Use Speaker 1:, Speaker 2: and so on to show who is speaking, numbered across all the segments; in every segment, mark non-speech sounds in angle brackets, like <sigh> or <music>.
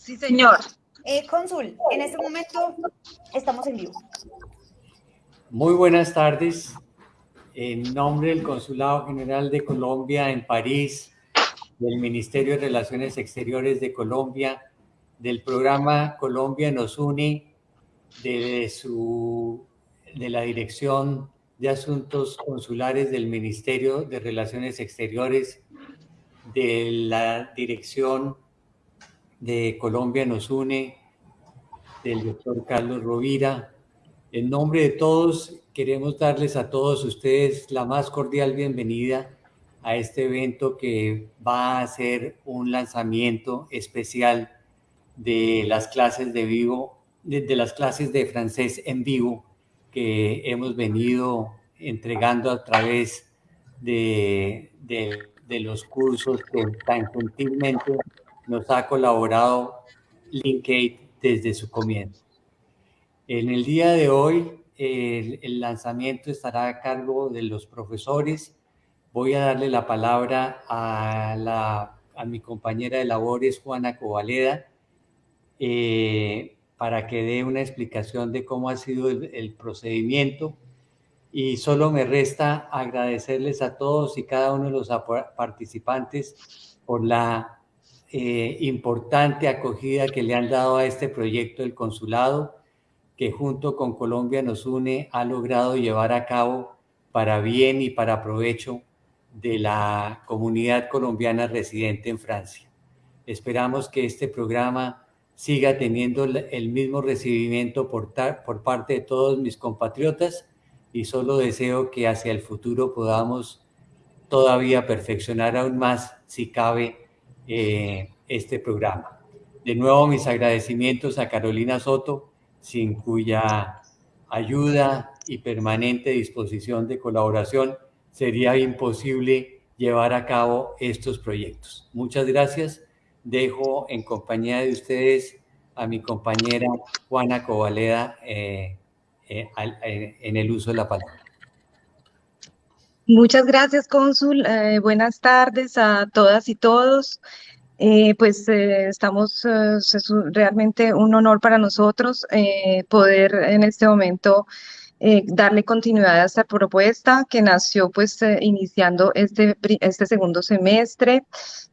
Speaker 1: Sí, señor. Eh, cónsul, en este momento estamos en vivo.
Speaker 2: Muy buenas tardes. En nombre del Consulado General de Colombia en París, del Ministerio de Relaciones Exteriores de Colombia, del programa Colombia nos une, de, su, de la Dirección de Asuntos Consulares del Ministerio de Relaciones Exteriores, de la Dirección de Colombia nos une, del doctor Carlos Rovira. En nombre de todos, queremos darles a todos ustedes la más cordial bienvenida a este evento que va a ser un lanzamiento especial de las clases de vivo, de, las clases de francés en vivo que hemos venido entregando a través de, de los cursos que tan gentilmente nos ha colaborado LinkedIn desde su comienzo. En el día de hoy, el, lanzamiento estará a cargo de los profesores. Voy a darle la palabra a, la, a mi compañera de labores, Juana Covaleda, eh, para que dé una explicación de cómo ha sido el, el procedimiento. Y solo me resta agradecerles a todos y cada uno de los participantes por la eh, importante acogida que le han dado a este proyecto del consulado, que junto con Colombia nos une, ha logrado llevar a cabo para bien y para provecho de la comunidad colombiana residente en Francia. Esperamos que este programa siga teniendo el mismo recibimiento por, por parte de todos mis compatriotas y solo deseo que hacia el futuro podamos todavía perfeccionar aún más, si cabe, eh, este programa. De nuevo, mis agradecimientos a Carolina Soto, sin cuya ayuda y permanente disposición de colaboración sería imposible llevar a cabo estos proyectos. Muchas gracias. Dejo en compañía de ustedes a mi compañera Juana Covaleda eh, eh, en el uso de la palabra.
Speaker 3: Muchas gracias, cónsul. Eh, buenas tardes a todas y todos. Eh, pues eh, estamos, es realmente un honor para nosotros poder en este momento darle continuidad a esta propuesta que nació pues iniciando este, este segundo semestre.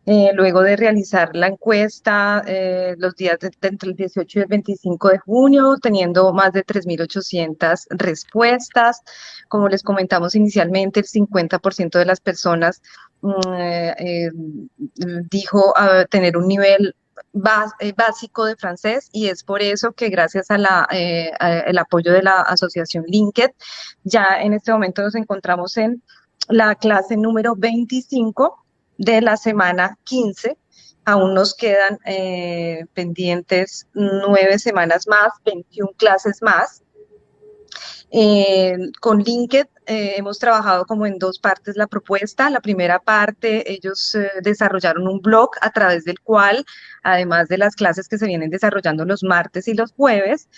Speaker 3: Eh, luego de realizar la encuesta eh, los días entre el 18 y el 25 de junio, teniendo más de 3.800 respuestas. Como les comentamos inicialmente, el 50% de las personas mm, eh, dijo tener un nivel básico de francés y es por eso que gracias a la, el apoyo de la asociación LinkedIn, ya en este momento nos encontramos en la clase número 25 de la semana 15. Aún nos quedan eh, pendientes nueve semanas más, 21 clases más. Eh, con LinkedIn eh, hemos trabajado como en dos partes la propuesta. La primera parte, ellos desarrollaron un blog a través del cual, además de las clases que se vienen desarrollando los martes y los jueves,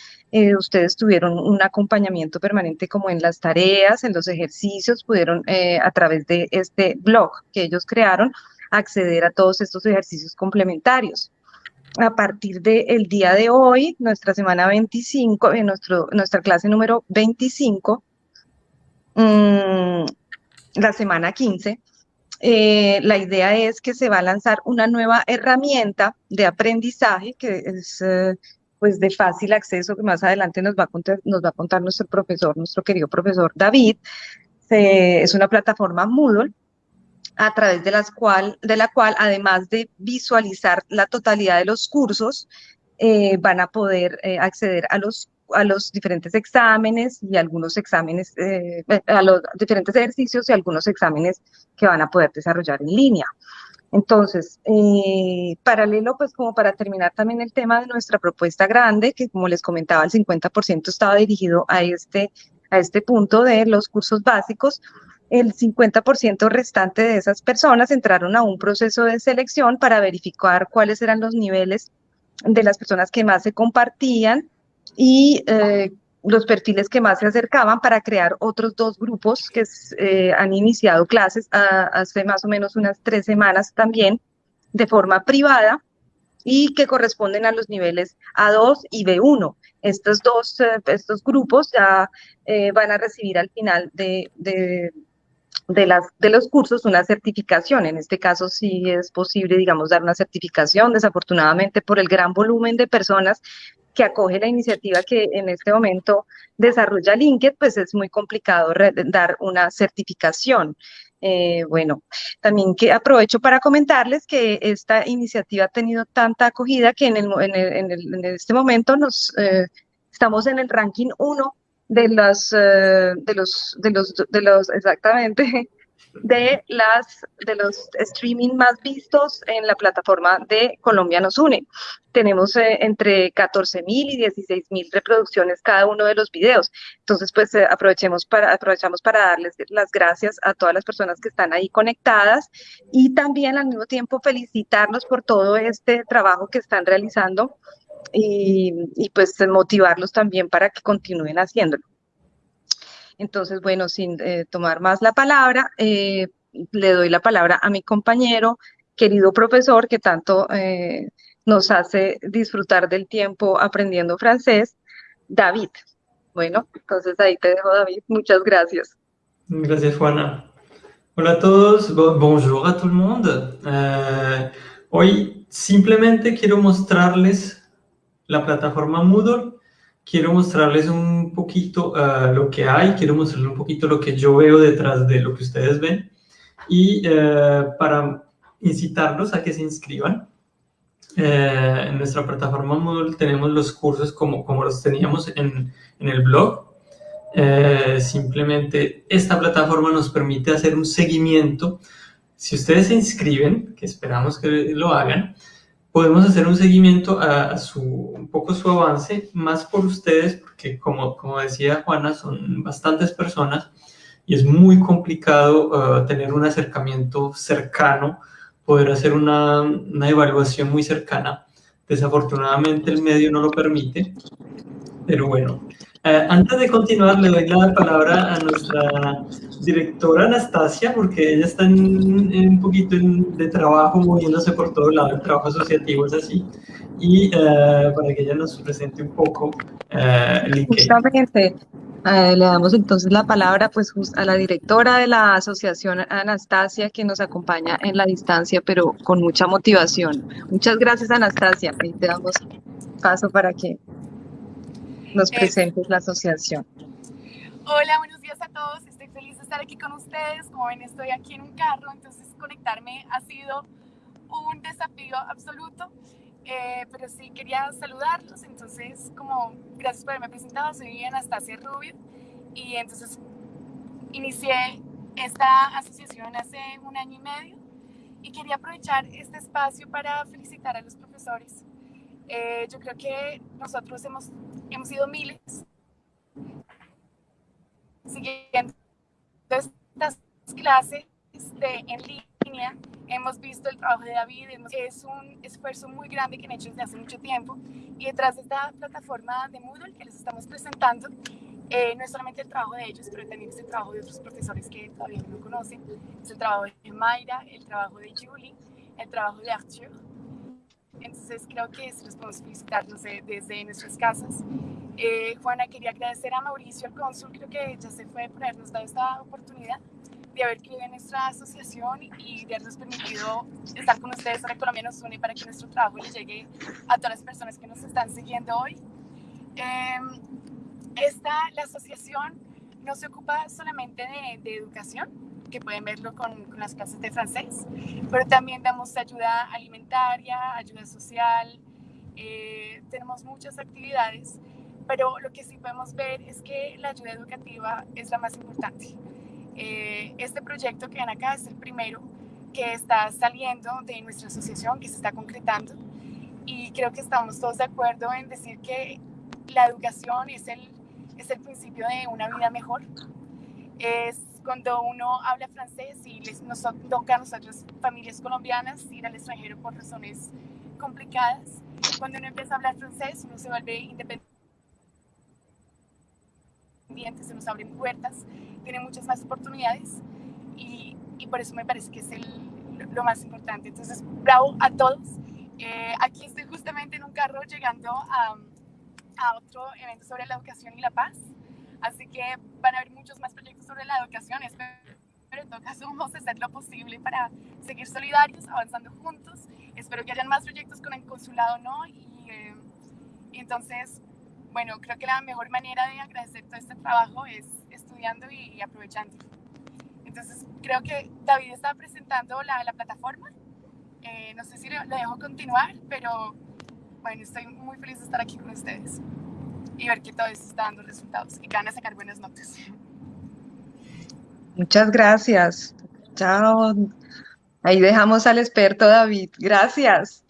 Speaker 3: ustedes tuvieron un acompañamiento permanente como en las tareas, en los ejercicios, pudieron a través de este blog que ellos crearon acceder a todos estos ejercicios complementarios a partir del día de hoy, nuestra semana 25, en nuestro, nuestra clase número 25, mm, la semana 15, eh, la idea es que se va a lanzar una nueva herramienta de aprendizaje que es eh, pues de fácil acceso, que más adelante nos va a contar, nos va a contar nuestro profesor, nuestro querido profesor David. es una plataforma Moodle a través de, cual, de la cual, además de visualizar la totalidad de los cursos, eh, van a poder acceder a los, a los diferentes exámenes y algunos exámenes, eh, a los diferentes ejercicios y algunos exámenes que van a poder desarrollar en línea. Entonces, paralelo, pues como para terminar también el tema de nuestra propuesta grande, que como les comentaba, el 50% estaba dirigido a este, a este punto de los cursos básicos, el 50% restante de esas personas entraron a un proceso de selección para verificar cuáles eran los niveles de las personas que más se compartían y eh, los perfiles que más se acercaban para crear otros dos grupos que eh, han iniciado clases hace más o menos unas tres semanas también de forma privada y que corresponden a los niveles A2 y B1. Estos dos, eh, estos grupos ya eh, van a recibir al final de, de, de, las, de los cursos una certificación. En este caso sí es posible, digamos, dar una certificación. Desafortunadamente, por el gran volumen de personas que acoge la iniciativa que en este momento desarrolla LinkedIn, pues es muy complicado dar una certificación. Eh, bueno, también que aprovecho para comentarles que esta iniciativa ha tenido tanta acogida que en, este momento nos eh, estamos en el ranking 1 de los, eh, de los, de los, de los, exactamente, de las de los streaming más vistos en la plataforma de Colombia nos une. Tenemos eh, entre 14 mil y 16 mil reproducciones cada uno de los videos. Entonces, pues eh, aprovechemos para, aprovechamos para darles las gracias a todas las personas que están ahí conectadas y también al mismo tiempo felicitarlos por todo este trabajo que están realizando y, y pues motivarlos también para que continúen haciéndolo. Entonces, bueno, sin eh, tomar más la palabra, eh, le doy la palabra a mi compañero, querido profesor, que tanto eh, nos hace disfrutar del tiempo aprendiendo francés, David. Bueno, entonces ahí te dejo, David. Muchas gracias.
Speaker 4: Gracias, Juana. Hola a todos, bonjour a todo el mundo. hoy simplemente quiero mostrarles la plataforma Moodle quiero mostrarles un poquito uh, lo que hay, quiero mostrarles un poquito lo que yo veo detrás de lo que ustedes ven y uh, para incitarlos a que se inscriban. Uh, en nuestra plataforma Moodle tenemos los cursos como, como los teníamos en, en el blog. simplemente esta plataforma nos permite hacer un seguimiento. Si ustedes se inscriben, que esperamos que lo hagan, podemos hacer un seguimiento a, su, un poco su avance, más por ustedes, porque como, como decía Juana, son bastantes personas y es muy complicado uh, tener un acercamiento cercano, poder hacer una, una evaluación muy cercana. Desafortunadamente el medio no lo permite, pero bueno, eh, antes de continuar, le doy la palabra a nuestra directora Anastasia, porque ella está en, un poquito de trabajo, moviéndose por todo lado, el trabajo asociativo es así, y eh, para que ella nos presente un poco eh, el
Speaker 3: Justamente, le damos entonces la palabra pues a la directora de la asociación Anastasia, que nos acompaña en la distancia, pero con mucha motivación. Muchas gracias, Anastasia. Ahí te damos paso para que nos presentes la asociación.
Speaker 5: Hola, buenos días a todos. Estoy feliz de estar aquí con ustedes. Como ven, estoy aquí en un carro, entonces conectarme ha sido un desafío absoluto. Eh, pero sí quería saludarlos. Entonces, como gracias por haberme presentado, soy Anastasia Rubio y entonces inicié esta asociación hace un año y medio y quería aprovechar este espacio para felicitar a los profesores. Eh, yo creo que nosotros hemos hemos sido miles siguiendo estas clases de, en línea. Hemos visto el trabajo de David, es un esfuerzo muy grande que han hecho desde hace mucho tiempo. Y detrás de esta plataforma de Moodle que les estamos presentando, eh, no es solamente el trabajo de ellos, pero también es el trabajo de otros profesores que todavía no conocen. Es el trabajo de Mayra, el trabajo de Julie, el trabajo de Arthur entonces creo que podemos felicitar, no sé, desde nuestras casas. Eh, Juana, quería agradecer a Mauricio, el cónsul, creo que ya se fue por habernos dado esta oportunidad de haber creído en nuestra asociación y de habernos permitido estar con ustedes para Colombia nos une para que nuestro trabajo le llegue a todas las personas que nos están siguiendo hoy. Eh, esta, la asociación no se ocupa solamente de, de educación, que pueden verlo con, con, las clases de francés, pero también damos ayuda alimentaria, ayuda social, eh, tenemos muchas actividades, pero lo que sí podemos ver es que la ayuda educativa es la más importante. Eh, este proyecto que ven acá es el primero que está saliendo de nuestra asociación, que se está concretando, y creo que estamos todos de acuerdo en decir que la educación es el, es el principio de una vida mejor. Es cuando uno habla francés y les, nos toca a nosotros, familias colombianas, ir al extranjero por razones complicadas, cuando uno empieza a hablar francés, uno se vuelve independiente, se nos abren puertas, tiene muchas más oportunidades y, y por eso me parece que es el, lo más importante. Entonces, bravo a todos Eh, aquí estoy justamente en un carro llegando a, a otro evento sobre la educación y la paz, así que van a haber muchos más proyectos sobre la educación. Pero en todo caso vamos a hacer lo posible para seguir solidarios, avanzando juntos. Espero que hayan más proyectos con el consulado, ¿no? Y, eh, entonces, bueno, creo que la mejor manera de agradecer todo este trabajo es estudiando y, y aprovechando. Entonces, creo que David estaba presentando la, la plataforma. Eh, no sé si le, dejo continuar, pero bueno, estoy muy feliz de estar aquí con ustedes y ver que todo esto está dando resultados y que van a sacar buenas notas.
Speaker 3: Muchas gracias. Chao. Ahí dejamos al experto David. Gracias.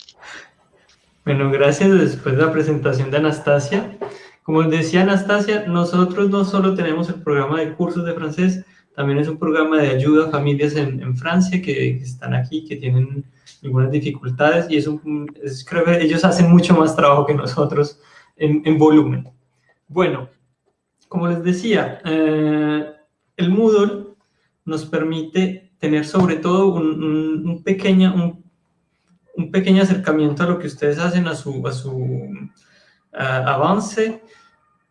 Speaker 4: Bueno, gracias después de la presentación de Anastasia. Como decía Anastasia, nosotros no solo tenemos el programa de cursos de francés, también es un programa de ayuda a familias en, en Francia que, que, están aquí, que tienen algunas dificultades y es un, es, creo que ellos hacen mucho más trabajo que nosotros en, en volumen. Bueno, como les decía, eh, el Moodle nos permite tener sobre todo un, un, un, pequeño, un, pequeño acercamiento a lo que ustedes hacen, a su, a su uh, avance.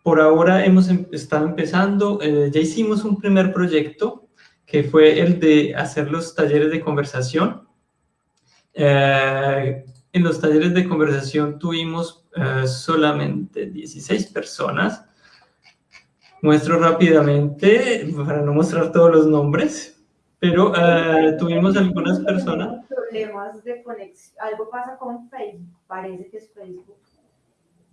Speaker 4: Por ahora hemos em estado empezando, eh, ya hicimos un primer proyecto que fue el de hacer los talleres de conversación. Eh, en los talleres de conversación tuvimos uh, solamente 16 personas, Muestro rápidamente, para no mostrar todos los nombres, pero uh, tuvimos algunas personas...
Speaker 6: Problemas de conexión, algo pasa con Facebook, parece que es Facebook,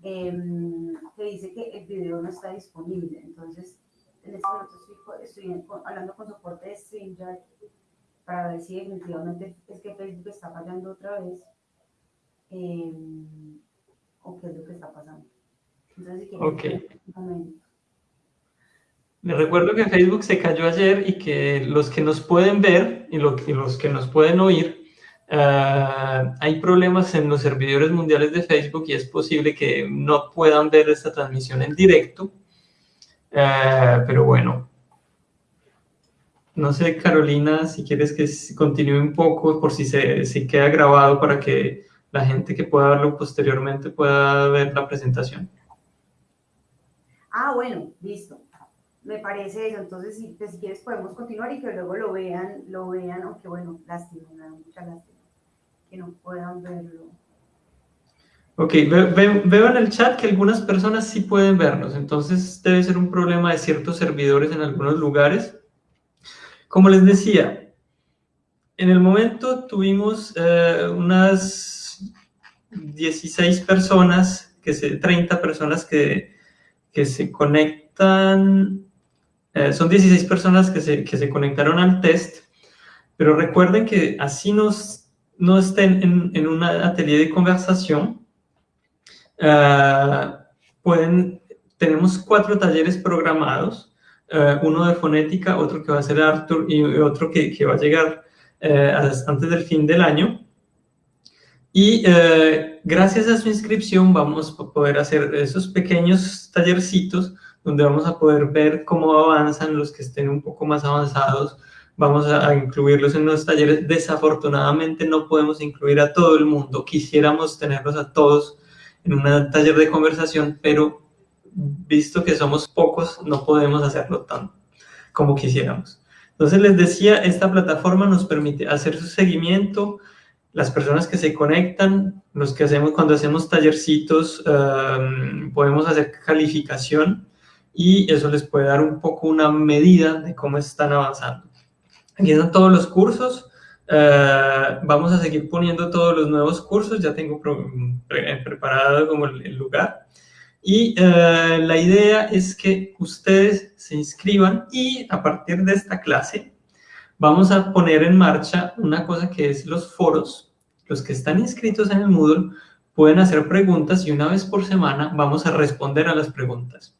Speaker 6: eh, que dice que el video no está disponible, entonces en este momento estoy, estoy hablando con soporte de StreamYard para ver si definitivamente es que Facebook está fallando otra vez. Eh, o qué es lo que está pasando. Entonces, si
Speaker 4: okay. Les recuerdo que Facebook se cayó ayer y que los que nos pueden ver y, lo, y los que nos pueden oír, uh, hay problemas en los servidores mundiales de Facebook y es posible que no puedan ver esta transmisión en directo. Uh, pero bueno, no sé, Carolina, si quieres que continúe un poco por si se queda grabado para que la gente que pueda verlo posteriormente pueda ver la presentación.
Speaker 6: Ah, bueno, listo me parece eso. Entonces, si, pues, si quieres podemos continuar y que luego lo vean, lo vean, aunque bueno, lástima, me da mucha lástima que no puedan verlo.
Speaker 4: Ok, ve, ve, veo en el chat que algunas personas sí pueden vernos, entonces debe ser un problema de ciertos servidores en algunos lugares. Como les decía, en el momento tuvimos eh, unas 16 personas, que se, 30 personas que, que se conectan eh, son 16 personas que se, que se, conectaron al test, pero recuerden que así nos, no estén en, en un atelier de conversación, uh, pueden, tenemos cuatro talleres programados, uh, uno de fonética, otro que va a ser Arthur y otro que, que va a llegar antes del fin del año. Y gracias a su inscripción vamos a poder hacer esos pequeños tallercitos donde vamos a poder ver cómo avanzan los que estén un poco más avanzados, vamos a, incluirlos en los talleres. Desafortunadamente no podemos incluir a todo el mundo, quisiéramos tenerlos a todos en un taller de conversación, pero visto que somos pocos, no podemos hacerlo tan como quisiéramos. Entonces les decía, esta plataforma nos permite hacer su seguimiento, las personas que se conectan, los que hacemos cuando hacemos tallercitos, um, podemos hacer calificación, y eso les puede dar un poco una medida de cómo están avanzando. Aquí están todos los cursos, uh, vamos a seguir poniendo todos los nuevos cursos, ya tengo pre preparado como el, lugar. Y uh, la idea es que ustedes se inscriban y a partir de esta clase vamos a poner en marcha una cosa que es los foros. Los que están inscritos en el Moodle pueden hacer preguntas y una vez por semana vamos a responder a las preguntas.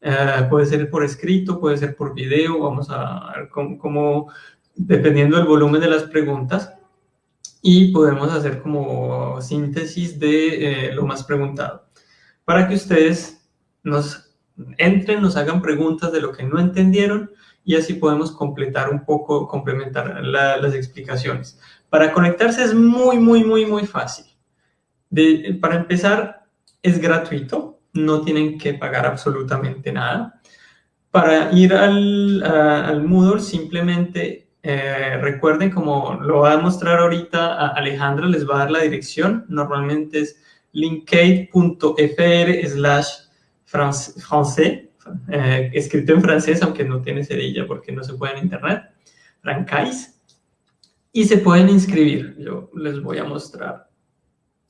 Speaker 4: Uh, puede ser por escrito, puede ser por video, vamos a ver cómo, dependiendo del volumen de las preguntas, y podemos hacer como síntesis de eh, lo más preguntado. Para que ustedes nos entren, nos hagan preguntas de lo que no entendieron, y así podemos completar un poco, complementar la, las explicaciones. Para conectarse es muy, muy, muy, muy fácil. Para empezar, es gratuito, no tienen que pagar absolutamente nada. Para ir al, al Moodle, simplemente eh, recuerden, como lo va a mostrar ahorita a Alejandra, les va a dar la dirección. Normalmente es linkade.fr slash francés, eh, escrito en francés, aunque no tiene cerilla porque no se puede en internet, francais, y se pueden inscribir. Yo les voy a mostrar,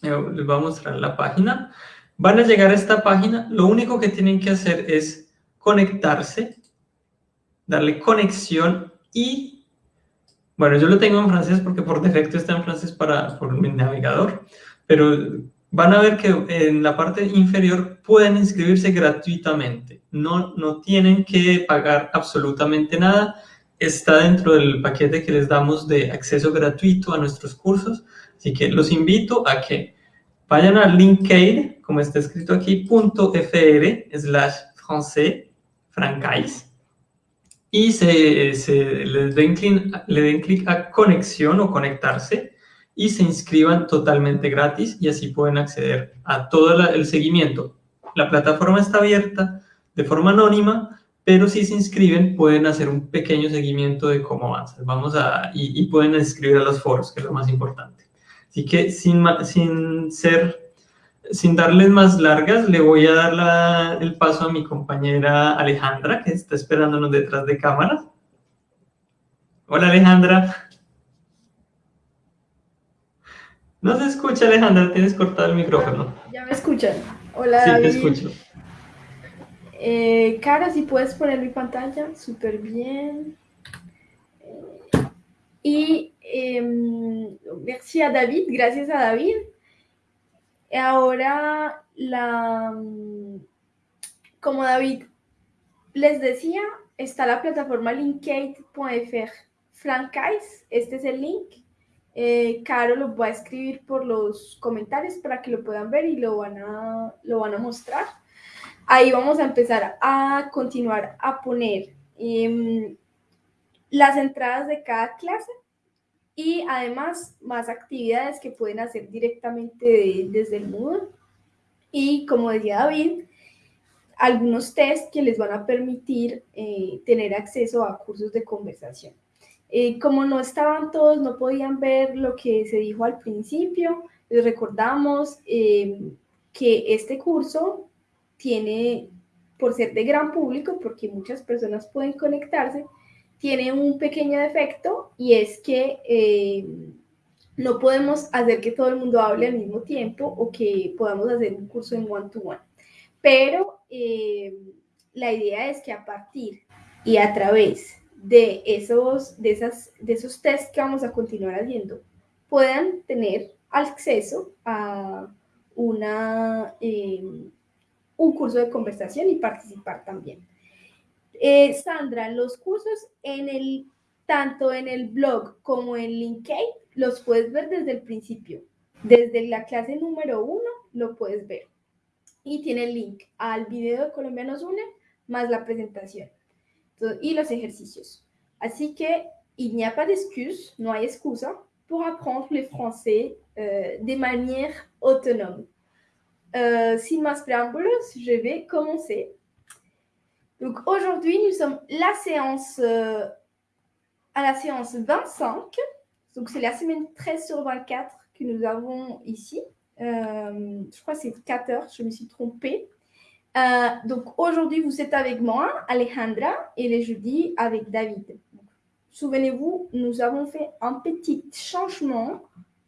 Speaker 4: yo les voy a mostrar la página. Van a llegar a esta página, lo único que tienen que hacer es conectarse, darle conexión y, bueno, yo lo tengo en francés porque por defecto está en francés para, por mi navegador, pero van a ver que en la parte inferior pueden inscribirse gratuitamente. No, no tienen que pagar absolutamente nada. Está dentro del paquete que les damos de acceso gratuito a nuestros cursos. Así que los invito a que vayan a linkade, como está escrito aquí, .fr slash francés, francais, y se, se le den clic a conexión o conectarse y se inscriban totalmente gratis y así pueden acceder a todo el seguimiento. La plataforma está abierta de forma anónima, pero si se inscriben pueden hacer un pequeño seguimiento de cómo avanzan. Vamos a, y, pueden inscribir a los foros, que es lo más importante. Así que sin, sin ser, sin darles más largas, le voy a dar el paso a mi compañera Alejandra, que está esperándonos detrás de cámaras. Hola Alejandra. No se escucha, Alejandra, tienes cortado el micrófono.
Speaker 7: Ya me escuchan. Hola,
Speaker 4: sí,
Speaker 7: David.
Speaker 4: te escucho.
Speaker 7: Eh, Cara, si puedes poner mi pantalla, súper bien. Y eh, merci a David, gracias a David. Ahora, la, como David les decía, está la plataforma linkate.fr. Francais, este es el link eh, Caro lo va a escribir por los comentarios para que lo puedan ver y lo van a, lo van a mostrar. Ahí vamos a empezar a continuar a poner em, las entradas de cada clase y además más actividades que pueden hacer directamente desde el Moodle. Y como decía David, algunos tests que les van a permitir eh, tener acceso a cursos de conversación. Eh, como no estaban todos, no podían ver lo que se dijo al principio, les recordamos eh, que este curso tiene, por ser de gran público, porque muchas personas pueden conectarse, tiene un pequeño defecto y es que eh, no podemos hacer que todo el mundo hable al mismo tiempo o que podamos hacer un curso en one-to-one. -one. Pero la idea es que a partir y a través de esos, de, esas, de esos tests que vamos a continuar haciendo puedan tener acceso a una, eh, un curso de conversación y participar también. Eh, Sandra, los cursos en el, tanto en el blog como en LinkedIn los puedes ver desde el principio. Desde la clase número uno lo puedes ver. Y tiene el link al video de Colombianos Une más la presentación y los ejercicios. Así que il n'y a pas d'excuse, no hay excusa pour apprendre le français euh, de manière autonome. Euh, sin más je vais commencer. Donc aujourd'hui, nous sommes la séance, euh, à la séance 25. Donc c'est la semaine 13 sur 24 que nous avons ici. Euh, je crois que c'est 4 heures, je me suis trompée. Euh, donc aujourd'hui, vous êtes avec moi, Alejandra, et le jeudi avec David. Souvenez-vous, nous avons fait un petit changement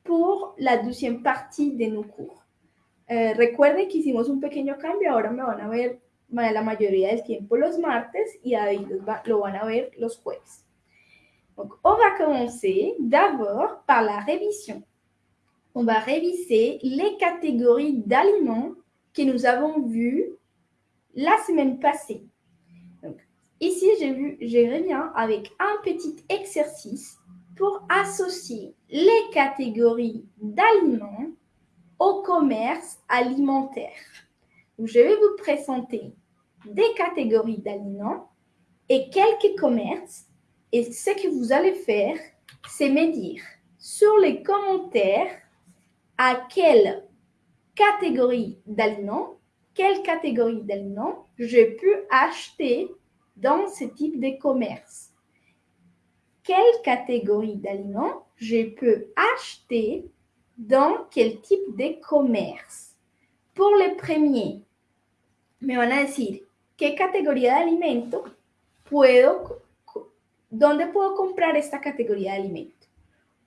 Speaker 7: pour la deuxième partie de nos cours. Eh, recuerden que hicimos un pequeño cambio, ahora me van a ver la mayoría del tiempo los martes y David va, lo van a ver los jueves. Donc, on va commencer d'abord par la révision. On va réviser les catégories d'aliments que nous avons vues la semaine passée. Donc, ici, j'ai vu Jérémien avec un petit exercice pour associer les catégories d'aliments au commerce alimentaire. Je vais vous présenter des catégories d'aliments et quelques commerces. Et ce que vous allez faire, c'est me dire sur les commentaires à quel catégorie d'aliments, quelle catégorie d'aliments je peux acheter dans ce type de commerce? Quelle catégorie d'aliments je peux acheter dans quel type de commerce? Pour le premier, me van a decir qué categoría de alimento puedo, dónde puedo comprar esta categoría de.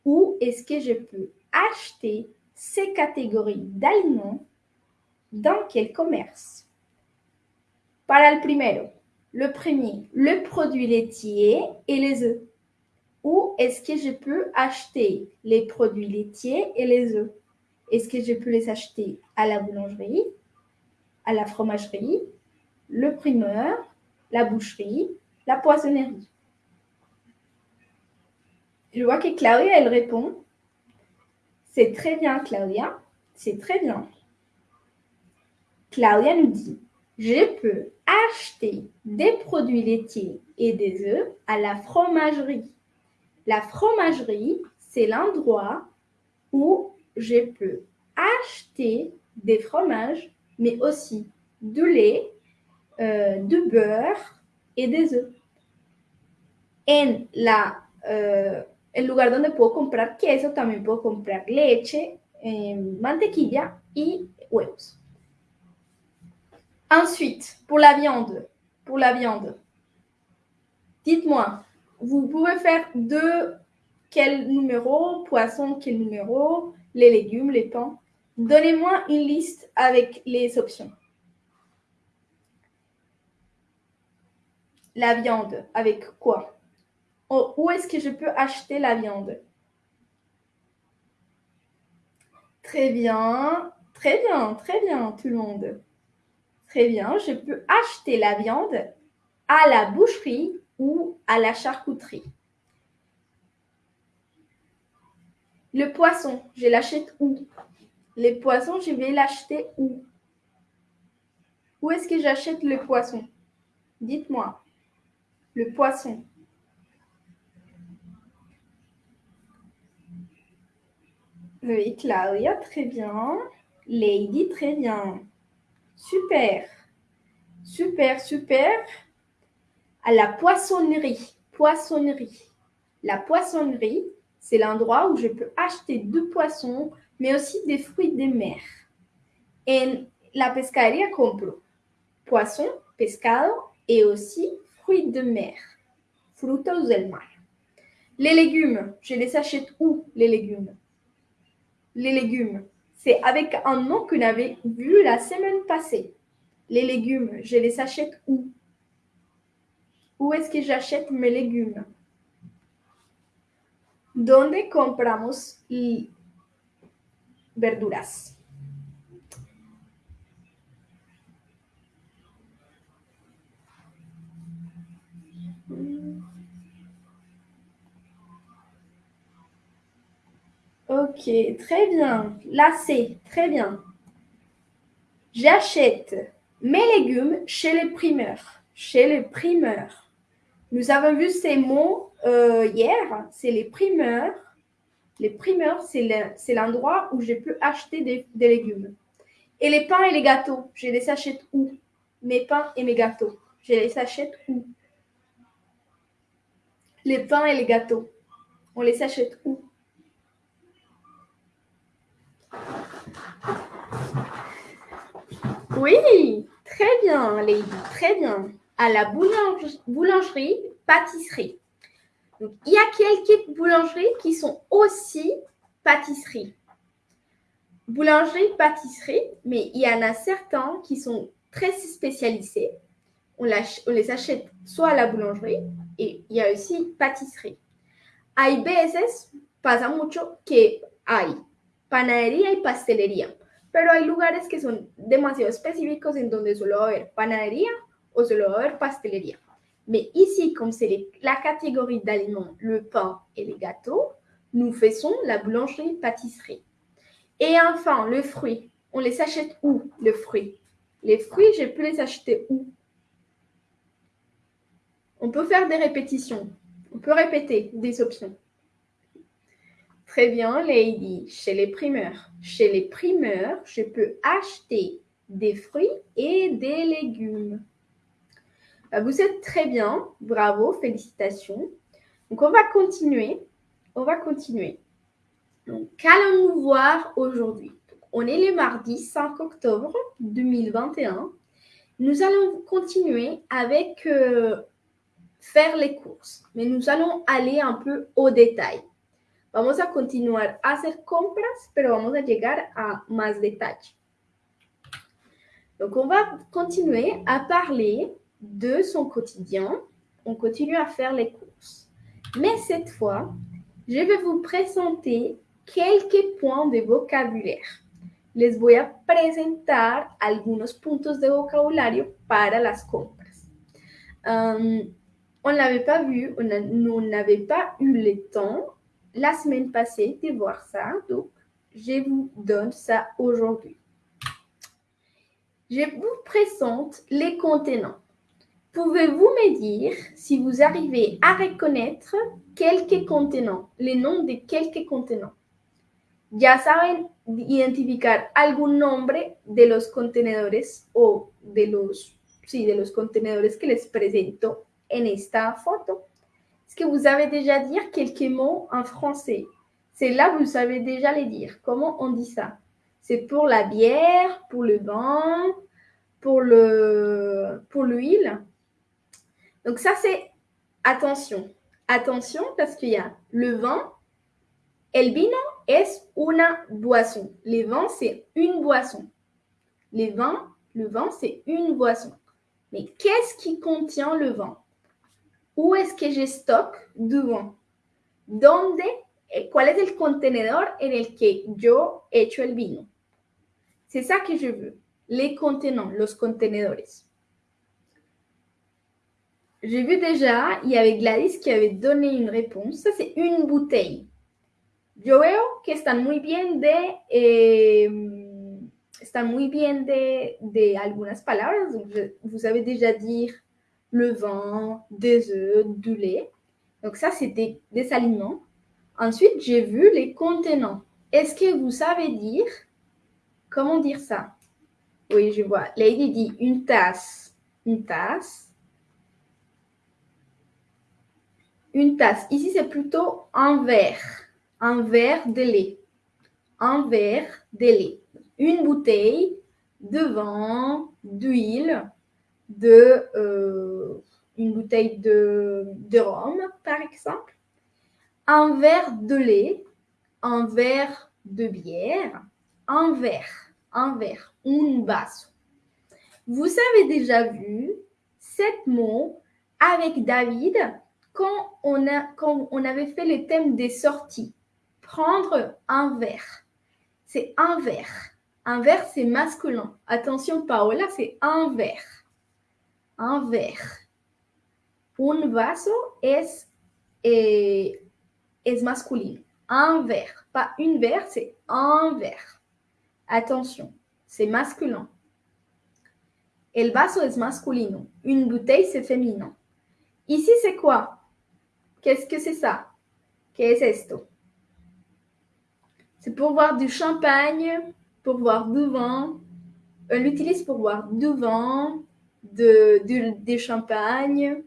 Speaker 7: Où est-ce que je peux acheter ces catégories d'aliments dans quel commerce? Para el primero, le premier, le produit laitier et les œufs. Où est-ce que je peux acheter les produits laitiers et les œufs? Est-ce que je peux les acheter à la boulangerie, à la fromagerie, le primeur, la boucherie, la poissonnerie? Je vois que Claudia, elle répond. C'est très bien, Claudia. C'est très bien. Claudia nous dit, je peux acheter des produits laitiers et des œufs à la fromagerie. La fromagerie, c'est l'endroit où je peux acheter des fromages, mais aussi du lait, euh, du beurre et des œufs. En la, euh, el lugar donde puedo comprar queso, también puedo comprar leche, eh, mantequilla y huevos. Ensuite, pour la viande, pour la viande, dites-moi, vous pouvez faire de quel numéro, poisson, quel numéro, les légumes, les pains. Donnez-moi une liste avec les options. La viande, avec quoi? Oh, Où est-ce que je peux acheter la viande? Très bien, très bien, très bien, tout le monde. Très bien, je peux acheter la viande à la boucherie ou à la charcuterie. Le poisson, je l'achète où? Les poissons, je vais l'acheter où? Où est-ce que j'achète le poisson? Dites-moi. Le poisson. Oui, Claudia, très bien. Lady, très bien. Super. Super, super à la poissonnerie. Poissonnerie. La poissonnerie, c'est l'endroit où je peux acheter du poisson, mais aussi des fruits de mer. En la pescadería compro poisson, pescado et aussi fruits de mer, frutos del mar. Les légumes, je les achète où les légumes? Les légumes, c'est avec un nom qu'on avait vu la semaine passée. Les légumes, je les achète où? Où est-ce que j'achète mes légumes? ¿Dónde compramos verduras? Ok, très bien. C'est très bien. J'achète mes légumes chez les primeurs. Chez les primeurs. Nous avons vu ces mots euh, hier, c'est les primeurs. Les primeurs, c'est l'endroit où je peux acheter des, légumes. Et les pains et les gâteaux, je les achète où? Mes pains et mes gâteaux, je les achète où? Les pains et les gâteaux, on les achète où? Oui, très bien, Lady, très bien à la boulangerie, pâtisserie. Il y a quelques boulangeries qui sont aussi pâtisseries. Boulangerie, pâtisserie, mais il y en a certains qui sont très spécialisés. On, les achète soit à la boulangerie et il y a aussi pâtisserie. Hay veces, pasa mucho que hay panadería y pastelería, pero hay lugares que son demasiado específicos en donde solo va a haber panadería aux odeurs pastelería. Mais ici, comme c'est la catégorie d'aliments, le pain et les gâteaux, nous faisons la boulangerie-pâtisserie. Et enfin, le fruit. On les achète où, le fruit? Les fruits, je peux les acheter où? On peut faire des répétitions. On peut répéter des options. Très bien, Lady. Chez les primeurs. Chez les primeurs, je peux acheter des fruits et des légumes. Bah, vous êtes très bien. Bravo, félicitations. Donc, on va continuer. On va continuer. Donc, qu'allons-nous voir aujourd'hui? On est le mardi 5 octobre 2021. Nous allons continuer avec euh, faire les courses, mais nous allons aller un peu au détail. Vamos a continuar a hacer compras, pero vamos a llegar a más detalle. Donc, on va continuer à parler de son quotidien. On continue à faire les courses. Mais cette fois, je vais vous présenter quelques points de vocabulaire. Les voy a presentar algunos puntos de vocabulario para las compras. Um, on n'avait pas vu, on n'avait pas eu le temps la semaine passée de voir ça, donc je vous donne ça aujourd'hui. Je vous présente les contenants. Pouvez-vous me dire si vous arrivez à reconnaître quelques contenants, les noms de quelques contenants? Ya saben identificar algún nombre de los contenedores o de los, sí, de los contenedores que les presento en esta photo. Est-ce que vous avez déjà dit quelques mots en français? C'est là vous savez déjà les dire. Comment on dit ça? C'est pour la bière, pour le vin, pour le pour l'huile? Donc ça c'est attention. Attention parce qu'il y a le vin. El vino es una boisson. Le vin c'est une boisson. Les vins, le vin c'est une boisson. Mais qu'est-ce qui contient le vin? Où est-ce que je stocke du vin? ¿Dónde? Eh, ¿Cuál es el contenedor en el que yo echo el vino? C'est ça que je veux. Les contenants, los contenedores. J'ai vu déjà, il y avait Gladys qui avait donné une réponse. Ça, c'est une bouteille. Yo veo que están muy bien de, eh, están muy bien de, de algunas palabras. Vous savez déjà dire le vin, des œufs, du lait. Donc ça, c'était des aliments. Ensuite, j'ai vu les contenants. Est-ce que vous savez dire comment dire ça? Oui, je vois. Lady dit une tasse. Une tasse. Une tasse. Ici, c'est plutôt un verre. Un verre de lait. Un verre de lait. Une bouteille de vin, d'huile, de euh, une bouteille de, rhum, par exemple, un verre de lait, un verre de bière, un verre, un verre, un vaso. Vous avez déjà vu sept mots avec David quand on, a, quand on avait fait le thème des sorties. Prendre un verre. C'est un verre. Un verre, c'est masculin. Attention, Paola, c'est un verre un verre. Un vaso es, eh. Un verre. Pas une verre, c'est un verre. Attention, c'est masculin. El vaso es masculino. Une bouteille, c'est féminin. Ici, c'est quoi? Qu'est-ce que c'est ça? Qu'est-ce esto? C'est pour boire du champagne, pour boire du vin. On l'utilise pour boire du vin, de, champagne,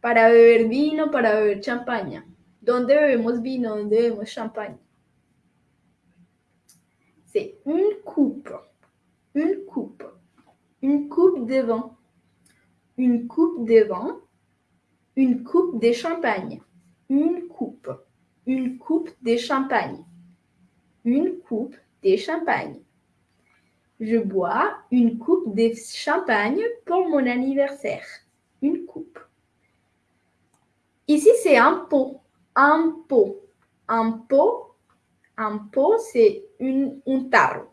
Speaker 7: para beber vino, para beber champaña. ¿Dónde bebemos vino? ¿Dónde bebemos champagne? C'est une coupe. Une coupe. Une coupe de vin. Une coupe de vin. Une coupe de champagne. Une coupe. Une coupe de champagne. Une coupe de champagne. Je bois une coupe de champagne pour mon anniversaire. Une coupe. Ici, c'est un pot. Un pot. Un pot. Un pot, c'est un tarro.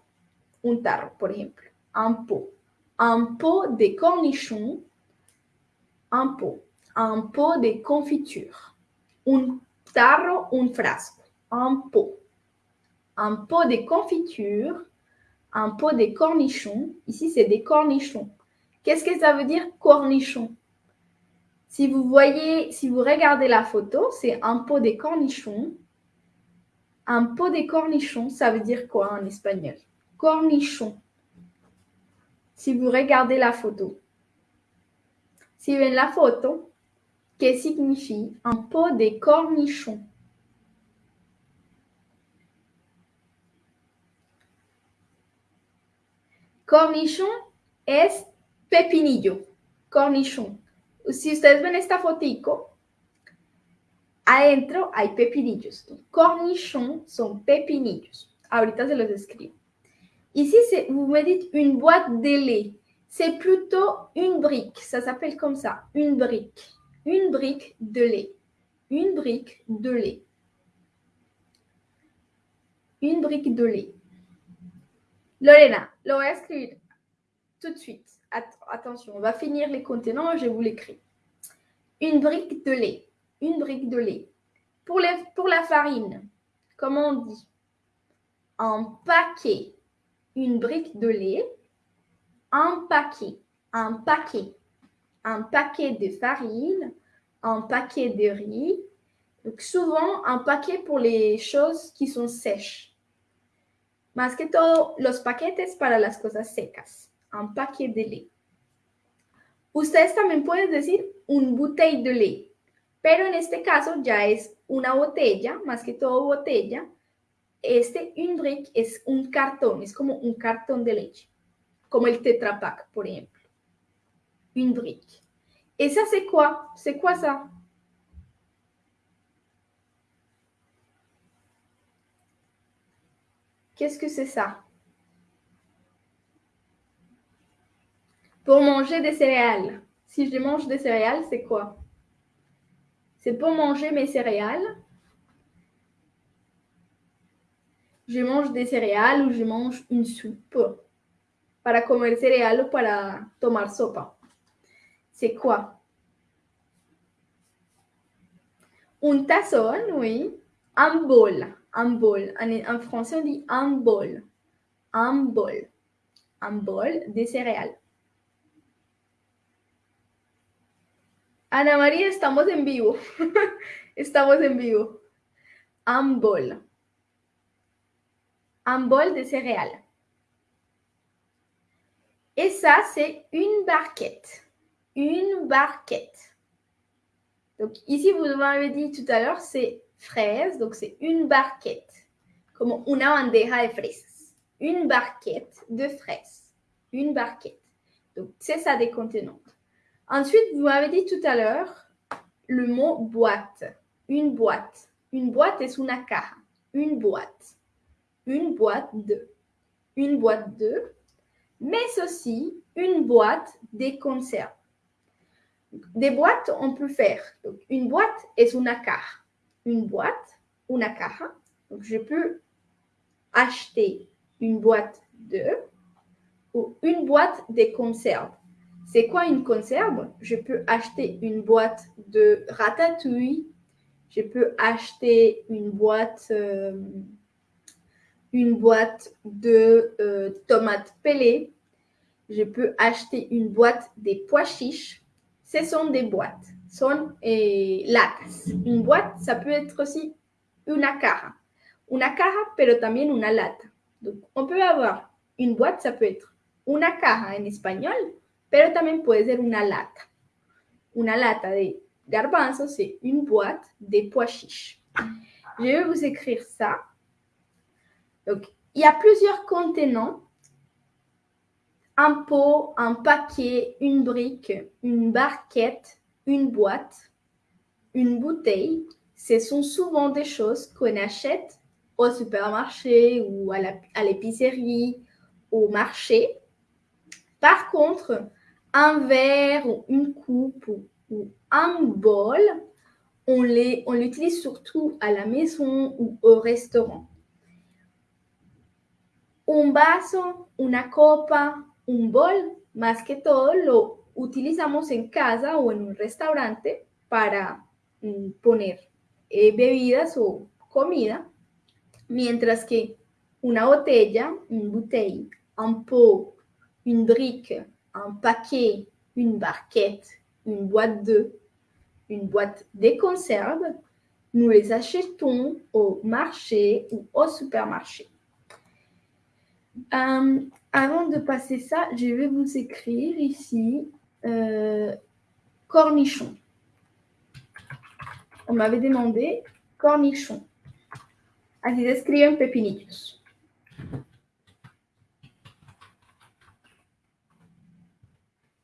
Speaker 7: Un tarro, por ejemplo. Un pot. Un pot de cornichons. Un pot. Un pot de confiture. Un tarro, un frasco. Un pot. Un pot de confiture un pot de cornichons. Ici, c'est des cornichons. Qu'est-ce que ça veut dire cornichon? Si vous voyez, si vous regardez la photo, c'est un pot de cornichons. Un pot de cornichons, ça veut dire quoi en espagnol? Cornichon. Si vous regardez la photo. Si vous voyez la photo, que signifie un pot de cornichons? Cornichon es pepinillo. Cornichon. Si ustedes ven esta fotico, adentro hay pepinillos. Cornichons son pepinillos. Ahorita se los escribo. Ici, vous me dites une boîte de lait. C'est plutôt une brique. Ça s'appelle comme ça, une brique. Une brique de lait. Une brique de lait. Une brique de lait. Lorena, lo tout de suite. attention, on va finir les contenants, je vous l'écris. Une brique de lait. Une brique de lait. Pour, pour la farine, comment on dit? Un paquet. Une brique de lait. Un paquet. Un paquet. Un paquet de farine. Un paquet de riz. Donc souvent, un paquet pour les choses qui sont sèches. Más que todo, los paquetes para las cosas secas. Un paquet de lait. Ustedes también pueden decir un bouteille de lait, pero en este caso ya es una botella, más que todo botella. Este un brick es un cartón, es como un cartón de leche, como el Tetra Pak, por ejemplo. Un brick. Esa c'est quoi? C'est quoi ça? Qu'est-ce que c'est ça? Pour manger des céréales. Si je mange des céréales, c'est quoi? C'est pour manger mes céréales. Je mange des céréales ou je mange une soupe. Para comer céréales ou para tomar sopa. C'est quoi? Un tazón, oui. Un bol. Un bol. En, français, on dit un bol. Un bol. Un bol de céréales. Ana María, estamos en vivo. <laughs> estamos en vivo. Un bol. Un bol de céréales. Et ça, c'est une barquette. Une barquette. Donc ici, vous m'avez dit tout à l'heure, c'est fraises, donc c'est une barquette, comme una bandeja de fraises. Une barquette de fraises. Une barquette. Donc c'est ça des contenants. Ensuite, vous m'avez dit tout à l'heure le mot boîte. Une boîte. Une boîte est una caja. Une boîte. Une boîte de. Une boîte de. Mais aussi une boîte de conserves. Des boîtes, on peut faire. Donc, une boîte est una caja une boîte, una caja. Donc, je peux acheter une boîte de ou une boîte de conserves. C'est quoi une conserve? Je peux acheter une boîte de ratatouille. Je peux acheter une boîte, euh, une boîte de euh, tomates pelées. Je peux acheter une boîte de pois chiches. Ce sont des boîtes son eh, latas. Une boîte, ça peut être aussi una caja. Una caja, pero también una lata. Donc, on peut avoir une boîte, ça peut être una caja en espagnol, pero también puede ser una lata. Una lata de garbanzos, c'est une boîte de pois chiches. Je vais vous écrire ça. Donc, il y a plusieurs contenants. Un pot, un paquet, une brique, une barquette, une boîte, une bouteille, ce sont souvent des choses qu'on achète au supermarché ou à l'épicerie, au marché. Par contre, un verre ou une coupe ou, un bol, on l'utilise surtout à la maison ou au restaurant. Un vaso, una copa, un bol, más que todo lo utilizamos en casa o en un restaurante para mm, poner eh, bebidas o comida, mientras que una botella, un bouteille, un pot, une brique, un paquet, une barquette, une boîte de, une boîte de conserve, Nous les achetons au marché ou au supermarché. Euh, avant de passer ça, je vais vous écrire ici euh, cornichon. On m'avait demandé cornichon. Así se escriben pepinillos.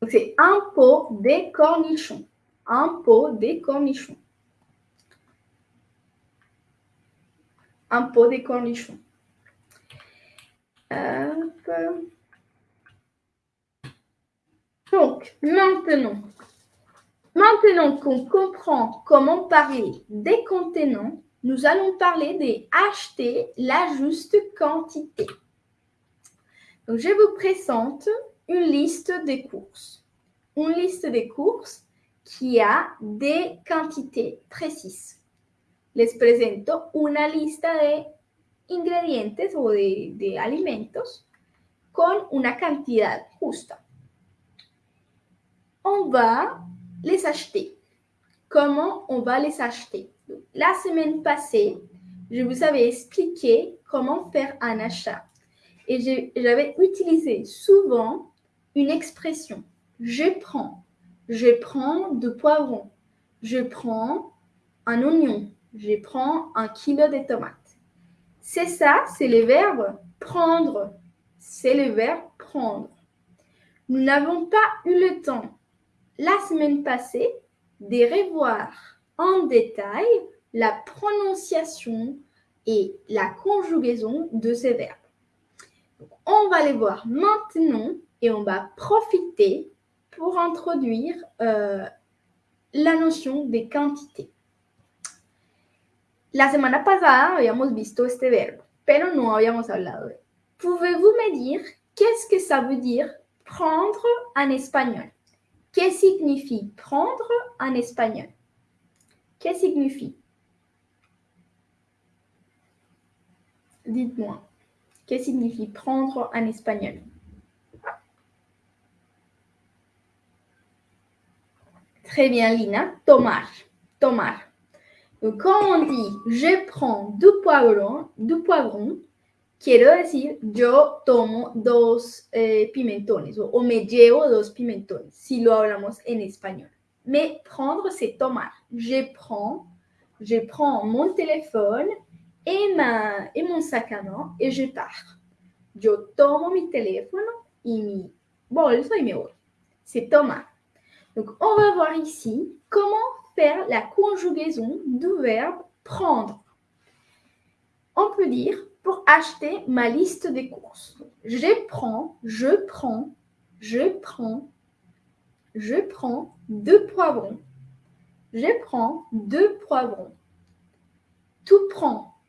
Speaker 7: Donc, c'est un pot de cornichons. Un pot de cornichons. Un pot de cornichons. Hop. Donc, maintenant, maintenant qu'on comprend comment parler des contenants, nous allons parler des acheter la juste quantité. Donc, je vous présente une liste des courses. Une liste des courses qui a des quantités précises. Les presento una lista de ingredientes o de, de alimentos con una cantidad justa. On va les acheter. Comment on va les acheter? La semaine passée, je vous avais expliqué comment faire un achat. Et j'avais utilisé souvent une expression. Je prends. Je prends de poivrons. Je prends un oignon. Je prends un kilo de tomates. C'est ça, c'est le verbe prendre. C'est le verbe prendre. Nous n'avons pas eu le temps la semaine passée de revoir en détail la prononciation et la conjugaison de ces verbes. on va les voir maintenant et on va profiter pour introduire euh, la notion de quantité. La semana pasada habíamos visto este verbo, pero no habíamos hablado de él. Pouvez-vous me dire qu'est-ce que ça veut dire prendre en espagnol? Qu'est-ce que signifie prendre en espagnol? Qu'est-ce que signifie? Dites-moi. Qu'est-ce que signifie prendre en espagnol? Très bien, Lina. Tomar. Tomar. Donc, quand on dit je prends du poivron, du poivron, quiero decir yo tomo dos eh, pimentones o, o, me llevo dos pimentones, si lo hablamos en español. Mais prendre, c'est tomar. Je prends, je prends mon téléphone et, ma, et mon sac à main et je pars. Yo tomo mi teléfono y mi bolso y me voy. C'est tomar. Donc, on va voir ici comment faire la conjugaison du verbe prendre. On peut dire pour acheter ma liste des courses. Je prends, je prends, je prends, je prends deux poivrons. Je prends deux poivrons. Tout prend.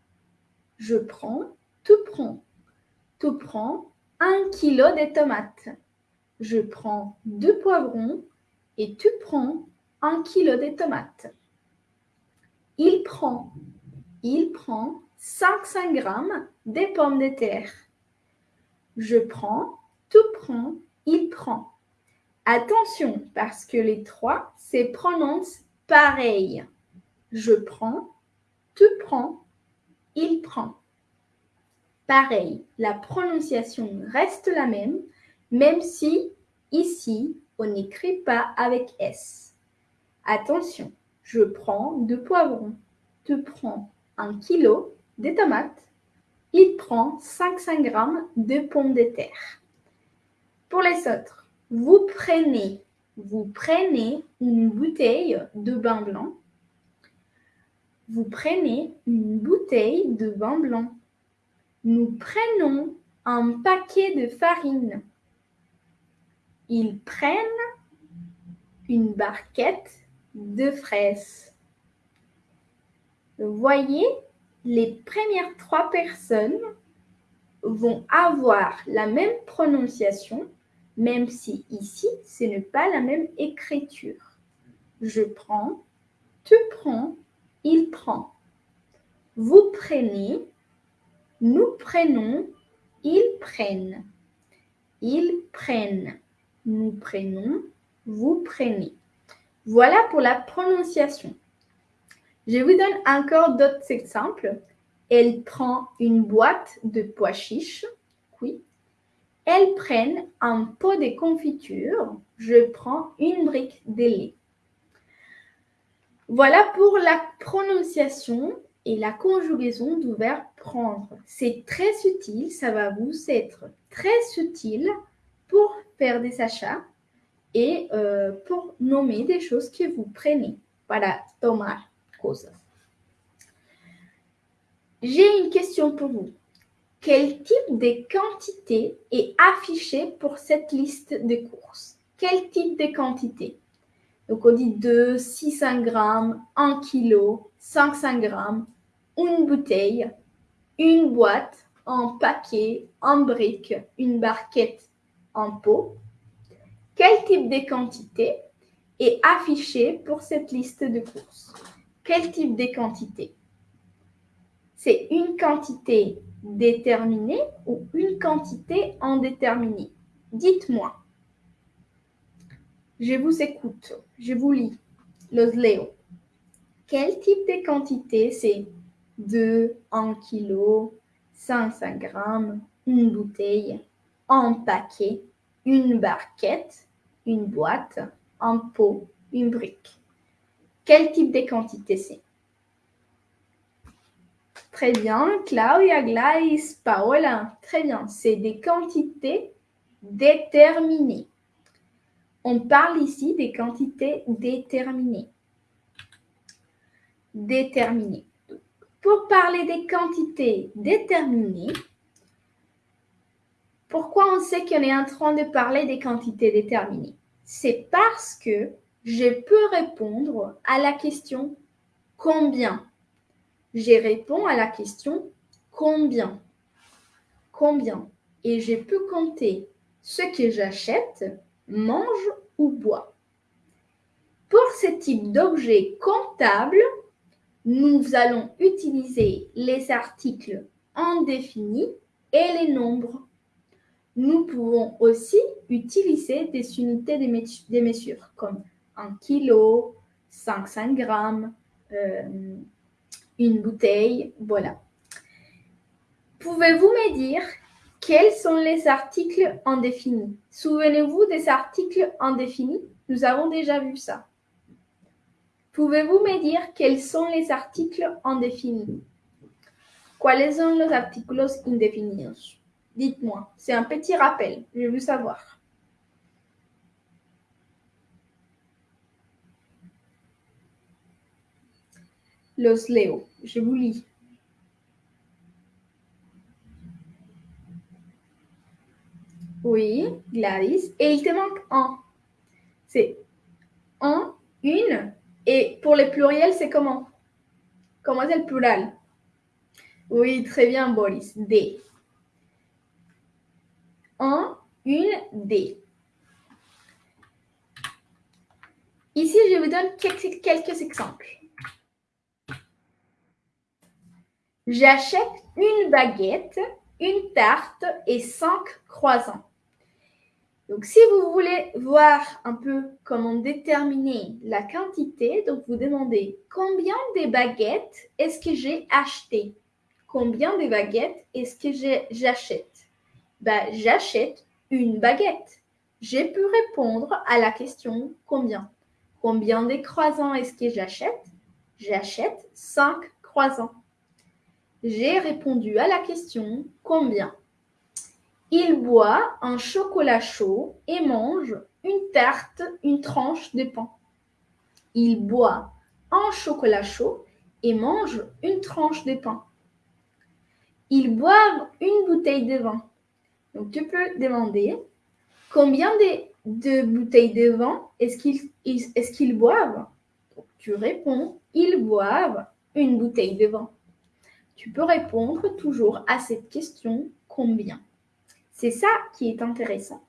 Speaker 7: Je prends, tout prend. Tout prend un kilo de tomates. Je prends deux poivrons et tu prends un kilo de tomates. Il prend, il prend 500 grammes de pommes de terre. Je prends, tu prends, il prend. Attention, parce que les trois se prononcent pareil. Je prends, tu prends, il prend. Pareil, la prononciation reste la même, même si ici, on n'écrit pas avec S. Attention, je prends deux poivrons. Tu prends un kilo de tomates. Il prend 500 grammes de pommes de terre. Pour les autres, vous prenez, vous prenez une bouteille de vin blanc. Vous prenez une bouteille de vin blanc. Nous prenons un paquet de farine. Ils prennent une barquette de fraises. Voyez, les premières trois personnes vont avoir la même prononciation, même si ici, ce n'est pas la même écriture. Je prends, tu prends, il prend. Vous prenez, nous prenons, ils prennent. Ils prennent. Nous prenons, vous prenez. Voilà pour la prononciation. Je vous donne encore d'autres exemples. Elle prend une boîte de pois chiches. Oui. Elles prennent un pot de confiture. Je prends une brique de lait. Voilà pour la prononciation et la conjugaison du verbe prendre. C'est très utile, ça va vous être très utile pour faire des achats et euh, pour nommer des choses que vous prenez para tomar J'ai une question pour vous. Quel type de quantité est affiché pour cette liste de courses? Quel type de quantité? Donc on dit 2, 600 grammes, 1 kg, 500 grammes, une bouteille, une boîte, un paquet, un brique, une barquette, un pot. Quel type de quantité est affiché pour cette liste de courses? Quel type de quantité? C'est une quantité déterminée ou une quantité indéterminée? Dites-moi. Je vous écoute, je vous lis. Los leo. Quel type de quantité? C'est 2, 1 kg, 500 grammes, une bouteille, un paquet, une barquette, une boîte, un pot, une brique. Quel type de quantité c'est? Très bien, Claudia, Gladys, Paola. Très bien, c'est des quantités déterminées. On parle ici des quantités déterminées. Déterminées. Pour parler des quantités déterminées, pourquoi on sait qu'on est en train de parler des quantités déterminées? C'est parce que je peux répondre à la question combien? Je réponds à la question combien? Combien. Et je peux compter ce que j'achète, mange ou bois. Pour ce type d'objet comptable, nous allons utiliser les articles indéfinis et les nombres. Nous pouvons aussi utiliser des unités de mesure comme un kilo, 500 grammes, euh, une bouteille, voilà. Pouvez-vous me dire quels sont les articles indéfinis? Souvenez-vous des articles indéfinis? Nous avons déjà vu ça. Pouvez-vous me dire quels sont les articles indéfinis? Quels sont les articles indéfinis? Dites-moi, c'est un petit rappel, je veux savoir. Los leo, je vous lis. Oui, Gladys. Et il te manque un. C'est un, une, et pour les pluriels, c'est comment? Comment c'est le plural? Oui, très bien, Boris. Des. Un, une, des. Ici, je vous donne quelques, quelques exemples. J'achète une baguette, une tarte et cinq croissants. Donc, si vous voulez voir un peu comment déterminer la quantité, donc vous demandez combien de baguettes est-ce que j'ai acheté? Combien de baguettes est-ce que j'achète? Ben, J'achète une baguette. Je peux répondre à la question combien? Combien de croissants est-ce que j'achète? J'achète 5 croissants. J'ai répondu à la question combien? Il boit un chocolat chaud et mange une tarte, une tranche de pain. Il boit un chocolat chaud et mange une tranche de pain. Il boit une bouteille de vin. Donc tu peux demander combien de, bouteilles de vin est-ce qu'ils est qu'ils boivent? Tu réponds ils boivent une bouteille de vin. Tu peux répondre toujours à cette question combien. C'est ça qui est intéressant.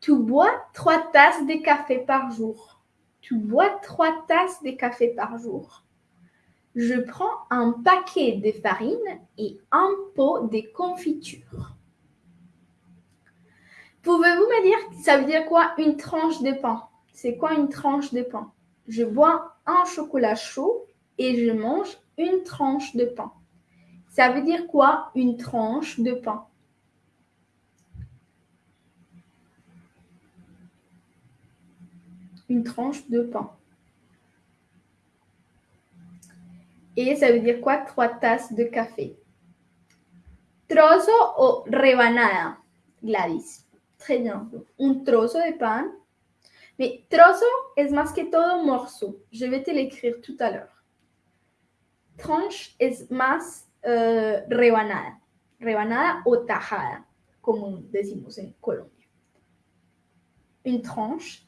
Speaker 7: Tu bois trois tasses de café par jour. Tu bois trois tasses de café par jour. Je prends un paquet de farine et un pot de confiture. Pouvez-vous me dire, ça veut dire quoi une tranche de pain? C'est quoi une tranche de pain? Je bois un chocolat chaud et je mange une tranche de pain. Ça veut dire quoi une tranche de pain? Une tranche de pain. Et ça veut dire quoi Trois tasses de café? Trozo o rebanada, Gladys. Très bien. Un trozo de pan. Mais trozo es más que todo morceau. Je vais te l'écrire tout à l'heure. Tranche es más uh, rebanada. Rebanada o tajada, como en Colombia. Une tranche.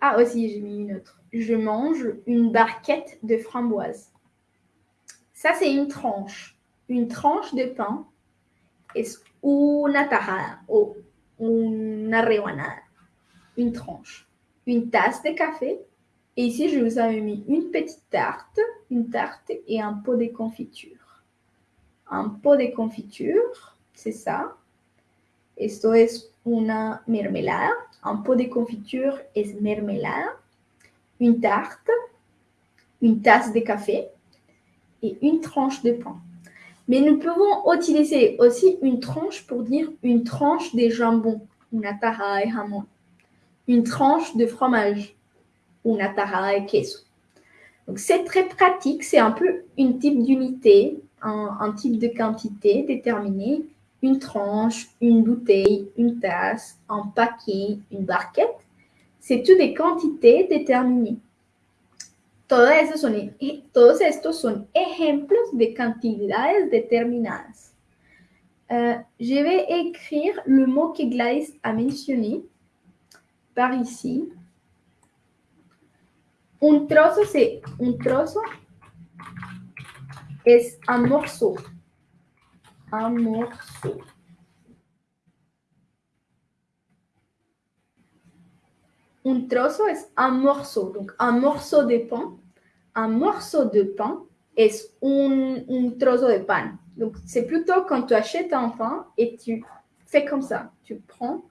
Speaker 7: Ah, aussi, j'ai mis une autre. Je mange une barquette de framboises. Ça, c'est une tranche. Une tranche de pain es una tajada o una rebanada. Une tranche. Une tasse de café. Et ici, je vous avais mis une petite tarte, une tarte et un pot de confiture. Un pot de confiture, c'est ça. Esto es una mermelada. Un pot de confiture es mermelada. Une tarte, une tasse de café et une tranche de pain. Mais nous pouvons utiliser aussi une tranche pour dire une tranche de jambon, una tajada de jamón. Une tranche de fromage, una tajada de queso. Donc c'est très pratique, c'est un peu une type d'unité, un, type de quantité déterminée. Une tranche, une bouteille, une tasse, un paquet, une barquette. C'est toutes des quantités déterminées. Todo eso son, todos estos son ejemplos de cantidades determinadas. Euh, je vais écrire le mot que Gladys a mentionné par ici. Un trozo, c'est un trozo un morceau. Un morceau. Un trozo es un morceau. Donc, un morceau de pain. Un morceau de pain es un, un trozo de pan. Donc, c'est plutôt quand tu achètes un pain et tu fais comme ça. Tu prends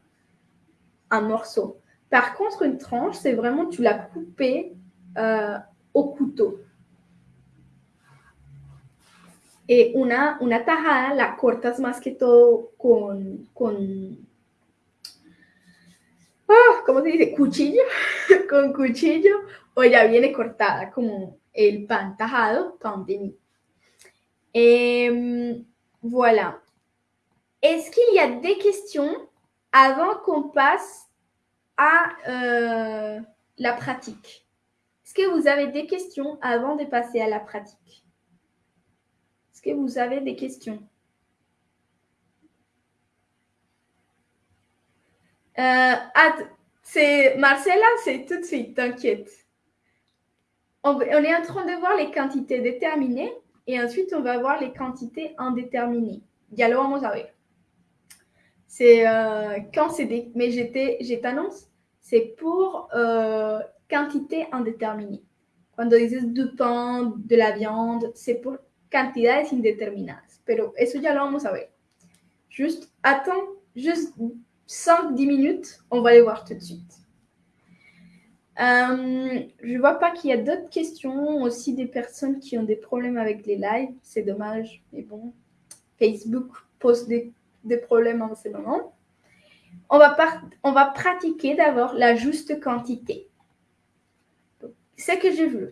Speaker 7: un morceau. Par contre, une tranche, c'est vraiment tu l'as coupé au couteau. Et una, una tajada la cortas más que todo con, con ah, ¿cómo se dice? Cuchillo, <laughs> con cuchillo, o ya viene cortada como el pan tajado, pan. Et voilà. Est-ce qu'il y a des questions avant qu'on passe à la pratique Est-ce que vous avez des questions avant de passer à la pratique? Est-ce que vous avez des questions? Euh, c'est Marcella, c'est tout de suite, t'inquiète. On, est en train de voir les quantités déterminées et ensuite on va voir les quantités indéterminées. Ya lo vamos a ver. C'est euh, quand c'est des. Mais je t'annonce, c'est pour euh, quantité indéterminée. Cuando dices du pain, de la viande, c'est pour cantidades indeterminadas. Pero eso ya lo vamos a ver. Juste, attends, juste 5-10 minutes, on va les voir tout de suite. Euh, je vois pas qu'il y a d'autres questions, aussi des personnes qui ont des problèmes avec les lives. C'est dommage, mais bon, Facebook pose des, problèmes en ce moment. On va pratiquer d'abord la juste quantité. Ce que je veux.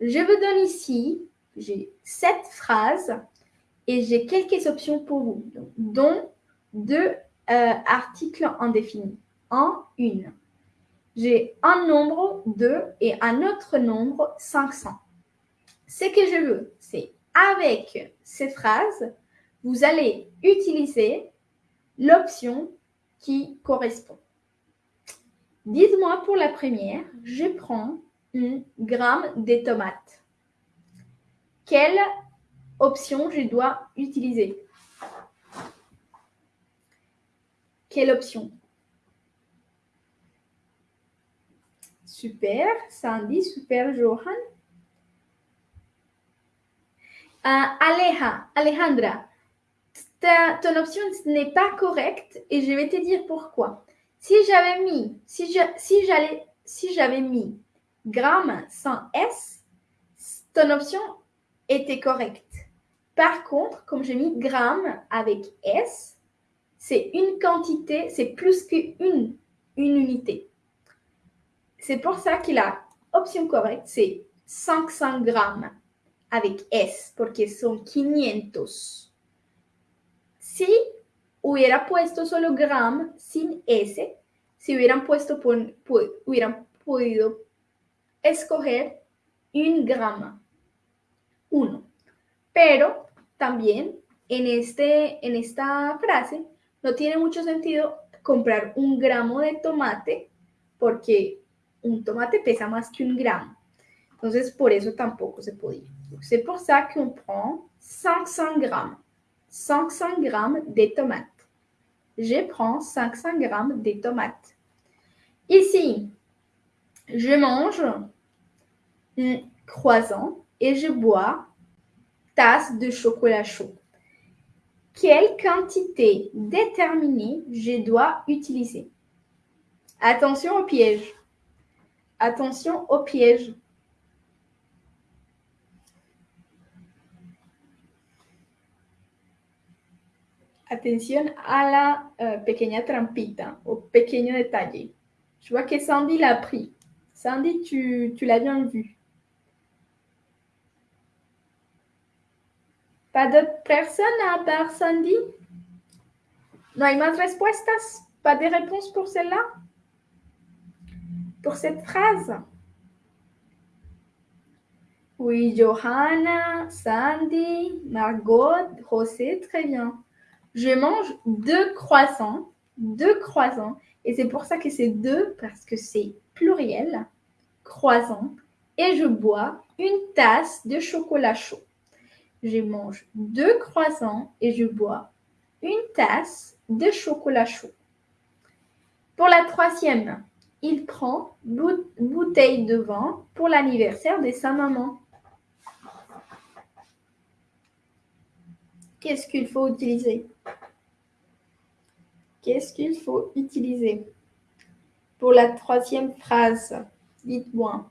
Speaker 7: Je vous donne ici, j'ai sept phrases et j'ai quelques options pour vous, dont deux euh, article indéfini. En une. J'ai un nombre 2 et un autre nombre 500. Ce que je veux, c'est avec ces phrases, vous allez utiliser l'option qui correspond. Dites-moi pour la première, je prends un gramme de tomates. Quelle option je dois utiliser? Quelle option? Super, Sandy, super, Johan. Uh, Aleja, Alejandra, ta, ton option n'est pas correcte et je vais te dire pourquoi. Si j'avais mis, si j'allais, si j'avais mis gramme sans S, ton option était correcte. Par contre, comme j'ai mis gramme avec S, c'est une quantité, c'est plus qu'une une unité. C'est pour ça que la option correcte, c'est 500 grammes avec S, porque son 500. Si hubiera puesto solo gram sin S, si hubieran puesto, hubieran podido escoger un grama, uno. Pero también en, este, en esta frase no tiene mucho sentido comprar un gramo de tomate porque un tomate pesa más que un gramo. Entonces, por eso tampoco se podía. C'est pour ça qu'on prend 500 grammes. 500 grammes de tomates. Je prends 500 grammes de tomates. Ici, je mange croissant et je bois tasse de chocolat chaud. Quelle quantité déterminée je dois utiliser? Attention au piège. Attention au piège. Atención a la eh, pequeña trampita, au pequeño detalle. Je vois que Sandy l'a pris. Sandy, tu l'as bien vu. Pas d'autres personnes à part Sandy. No hay más respuestas. Pas de réponse pour celle-là. Pour cette phrase. Oui, Johanna, Sandy, Margot, José, très bien. Je mange deux croissants, deux croissants, et c'est pour ça que c'est deux, parce que c'est pluriel, croissants, et je bois une tasse de chocolat chaud. Je mange deux croissants et je bois une tasse de chocolat chaud. Pour la troisième, il prend bout- bouteille de vin pour l'anniversaire de sa maman. Qu'est-ce qu'il faut utiliser? Qu'est-ce qu'il faut utiliser? Pour la troisième phrase, dites-moi.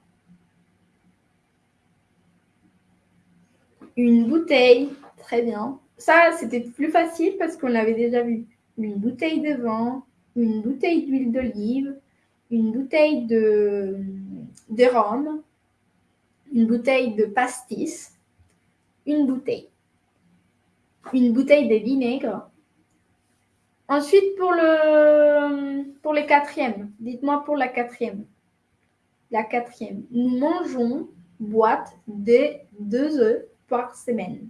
Speaker 7: Une bouteille, très bien. Ça, c'était plus facile parce qu'on l'avait déjà vu. Une bouteille de vin, une bouteille d'huile d'olive, une bouteille de, de rhum, une bouteille de pastis, une bouteille, une bouteille de vinaigre. Ensuite, pour le, pour les quatrièmes, dites-moi pour la quatrième. La quatrième, nous mangeons boîte de deux œufs par semaine.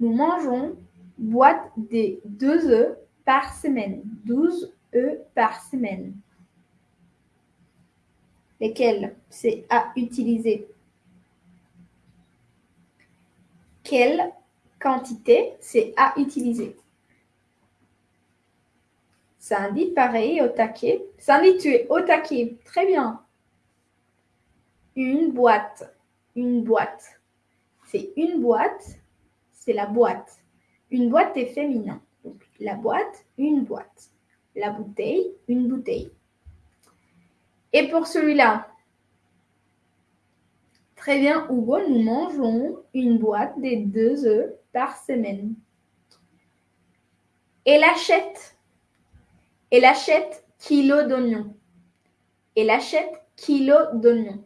Speaker 7: Nous mangeons boîte de deux œufs par semaine. 12 œufs par semaine. Lesquels c'est à utiliser? Quelle quantité c'est à utiliser? Sandy, pareil, au taquet. Sandy, tu es au taquet. Très bien. Une boîte. Une boîte. C'est une boîte. C'est la boîte. Une boîte est féminin. Donc, la boîte, une boîte. La bouteille, une bouteille. Et pour celui-là, très bien, Hugo, nous mangeons une boîte de deux œufs par semaine. Elle achète, elle achète kilo d'oignons. Elle achète kilo d'oignons.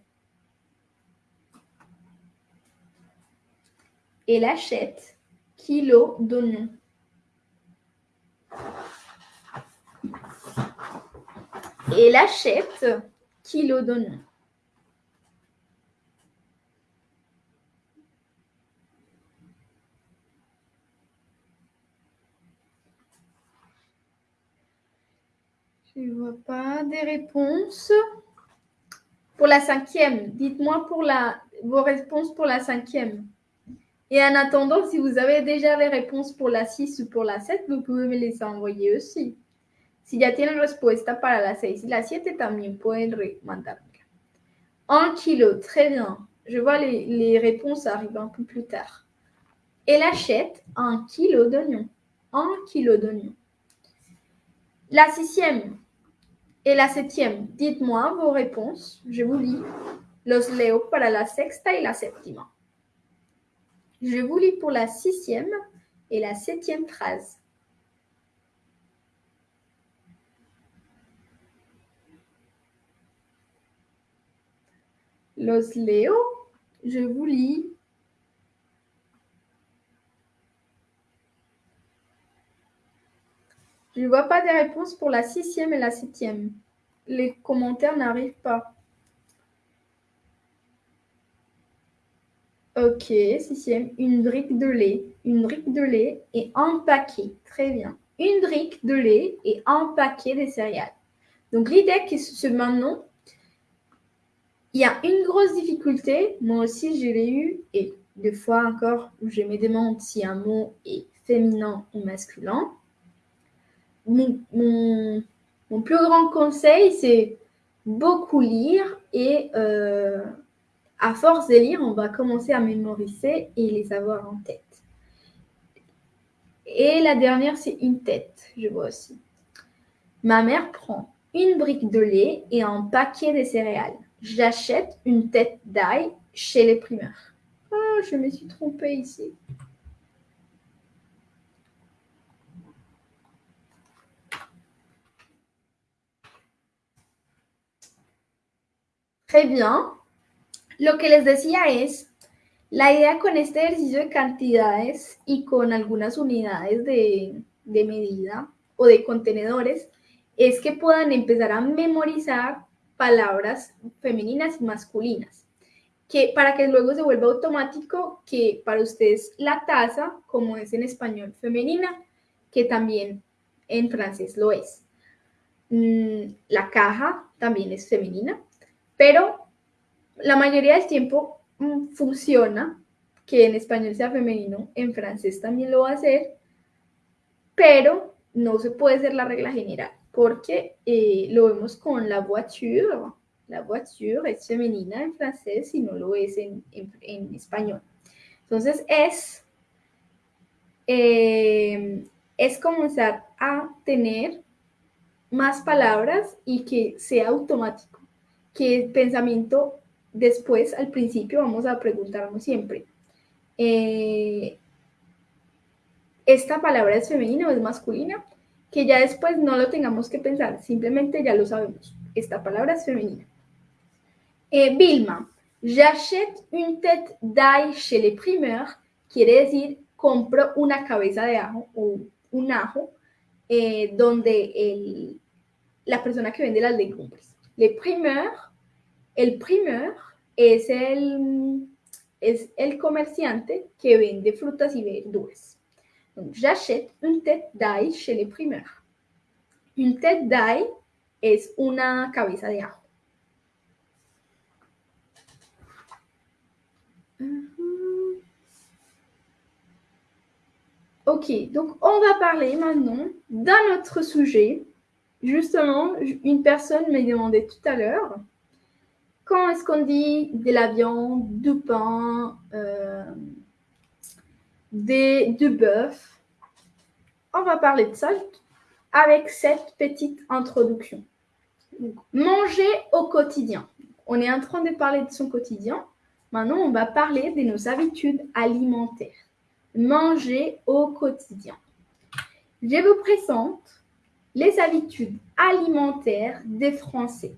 Speaker 7: Elle achète kilo d'oignons. Elle achète kilo d'oignons. Je ne vois pas des réponses. Pour la cinquième, dites-moi pour la, vos réponses pour la cinquième. Et en attendant, si vous avez déjà les réponses pour la 6 ou pour la 7, vous pouvez me les envoyer aussi. Si ya tienen respuesta para la 6 y la 7, también pueden mandármela. Un kilo, très bien. Je vois les, les réponses arriver un peu plus tard. Elle achète un kilo d'oignons. Un kilo d'oignons. La sixième et la septième, dites-moi vos réponses. Je vous lis. Los leo para la sexta y la séptima. Je vous lis pour la sixième et la septième phrase. Los leo, je vous lis. Je ne vois pas de réponse pour la sixième et la septième. Les commentaires n'arrivent pas. Ok, sixième, une brique de lait. Une brique de lait et un paquet. Très bien. Une brique de lait et un paquet de céréales. Donc l'idée que ce maintenant, il y a une grosse difficulté. Moi aussi, je l'ai eu. Et des fois encore, je me demande si un mot est féminin ou masculin. Mon, plus grand conseil, c'est beaucoup lire et euh, à force de lire, on va commencer à mémoriser et les avoir en tête. Et la dernière, c'est une tête, je vois aussi. Ma mère prend une brique de lait et un paquet de céréales. J'achète une tête d'ail chez les primeurs. Oh, je me suis trompée ici. Très bien. Lo que les decía es, la idea con este ejercicio de cantidades y con algunas unidades de, medida o de contenedores es que puedan empezar a memorizar palabras femeninas y masculinas, que para que luego se vuelva automático que para ustedes la taza, como es en español femenina, que también en francés lo es. Mm, la caja también es femenina, pero la mayoría del tiempo mm, funciona que en español sea femenino, en francés también lo va a hacer, pero no se puede ser la regla general, porque eh, lo vemos con la voiture. La voiture es femenina en francés y no lo es en, español. Entonces es, eh, es comenzar a tener más palabras y que sea automático, que el pensamiento después, al principio, vamos a preguntarnos siempre, eh, ¿esta palabra es femenina o es masculina? Que ya después no lo tengamos que pensar, simplemente ya lo sabemos. Esta palabra es femenina. Eh, Vilma, j'achète une tête d'ail chez les primeurs, quiere decir compro una cabeza de ajo o un ajo eh, donde el, la persona que vende las legumbres. Les primeurs, el primeur es el, es el comerciante que vende frutas y verduras. J'achète une tête d'ail chez les primeurs. Une tête d'ail es una cabeza de ajo. Ok, donc on va parler maintenant d'un autre sujet. Justement, une personne m'a demandé tout à l'heure quand est-ce qu'on dit de la viande, du pain, euh, des, du bœuf? On va parler de ça avec cette petite introduction. manger au quotidien. On est en train de parler de son quotidien. Maintenant, on va parler de nos habitudes alimentaires. Manger au quotidien. Je vous présente les habitudes alimentaires des Français.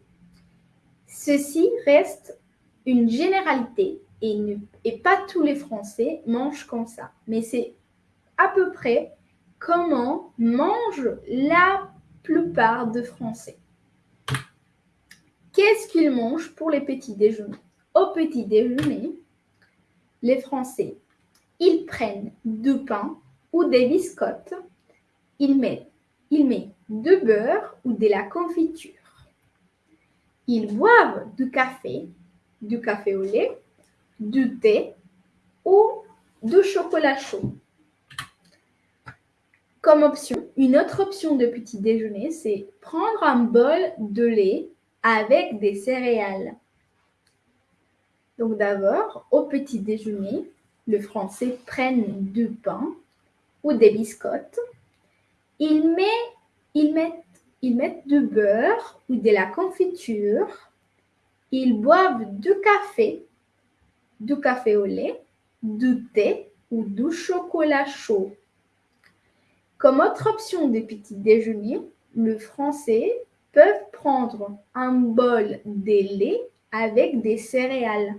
Speaker 7: Ceci reste une généralité et, pas tous les Français mangent comme ça. Mais c'est à peu près comment mangent la plupart des Français. Qu'est-ce qu'ils mangent pour les petits déjeuners? Au petit déjeuner, les Français, ils prennent du pain ou des biscottes, ils mettent, ils mettent du beurre ou de la confiture. Ils boivent du café, du café au lait, du thé ou du chocolat chaud. Comme option, une autre option de petit déjeuner, c'est prendre un bol de lait avec des céréales. Donc d'abord, au petit déjeuner, le français prenne du pain ou des biscottes. Il met, il met ils mettent du beurre ou de la confiture ils boivent du café, du café au lait, du thé ou du chocolat chaud. Comme autre option de petit déjeuner, le français peut prendre un bol de lait avec des céréales.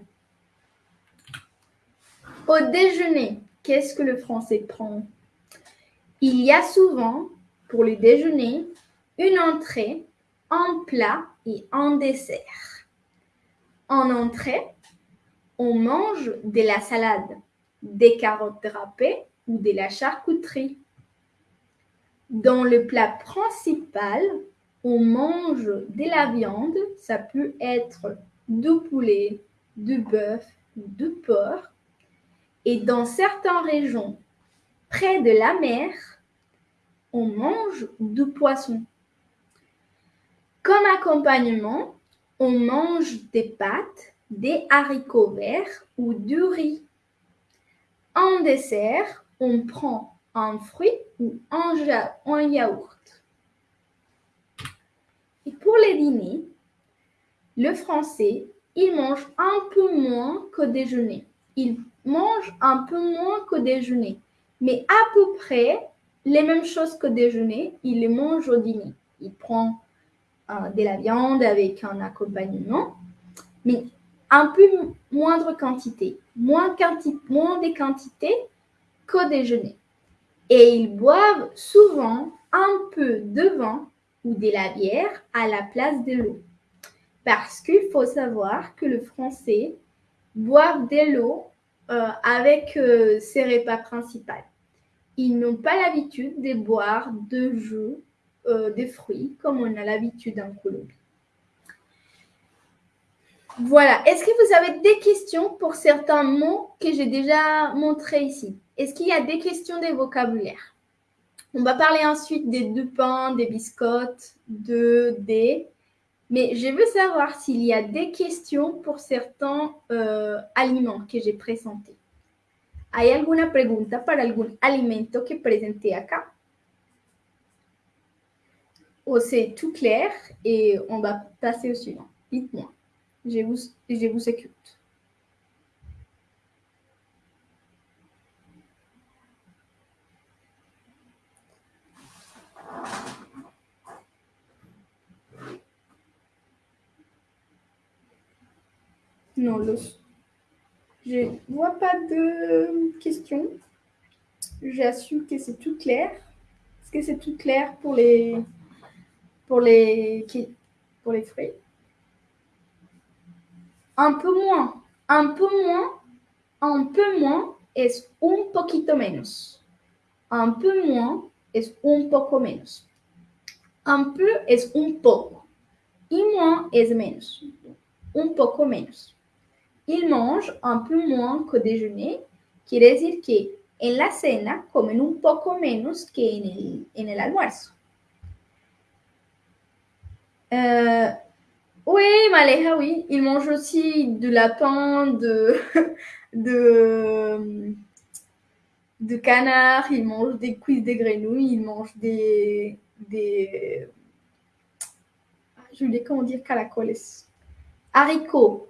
Speaker 7: Au déjeuner, qu'est-ce que le français prend? Il y a souvent, pour le déjeuner, une entrée, un plat et un dessert. En entrée, on mange de la salade, des carottes râpées ou de la charcuterie. Dans le plat principal, on mange de la viande, ça peut être du poulet, du bœuf, du porc. Et dans certaines régions, près de la mer, on mange du poisson. Comme accompagnement, on mange des pâtes, des haricots verts ou du riz. En dessert, on prend un fruit ou un, yaourt. Et pour les dîners, le français, il mange un peu moins qu'au déjeuner. Il mange un peu moins qu'au déjeuner, mais à peu près les mêmes choses qu'au déjeuner, il les mange au dîner. Il prend de la viande avec un accompagnement, mais un peu moindre quantité, moins, quanti moins de quantité qu'au déjeuner. Et ils boivent souvent un peu de vin ou de la bière à la place de l'eau. Parce qu'il faut savoir que le français boit de l'eau euh, avec euh, ses repas principaux. Ils n'ont pas l'habitude de boire de jus, euh, de fruits, comme on a l'habitude en Colombie. Voilà. Est-ce que vous avez des questions pour certains mots que j'ai déjà montrés ici? Est-ce qu'il y a des questions de vocabulaire On va parler ensuite des deux pains, des biscottes, de, des. Mais je veux savoir s'il y a des questions pour certains euh, aliments que j'ai présentés. ¿Hay alguna pregunta para algún alimento que presenté acá? Ou c'est tout clair et on va passer au suivant. Dites-moi. Je vous, je vous écoute. Non, je ne vois pas de questions. J'assume que c'est tout clair. Est-ce que c'est tout clair pour les, pour les, pour les fruits un peu moins, un peu moins, un peu moins es un poquito menos. Un peu moins es un poco menos. Un peu es un poco. Y moins es menos. Un poco menos. Il mange un peu moins qu'au déjeuner. Quiere decir que en la cena comen un poco menos que en el, en el almuerzo. Uh, oui, Maléha, oui. Il mange aussi du lapin, <laughs> de, canard, il mange des cuisses de grenouilles, il mange des, des je voulais comment dire caracoles. Haricots.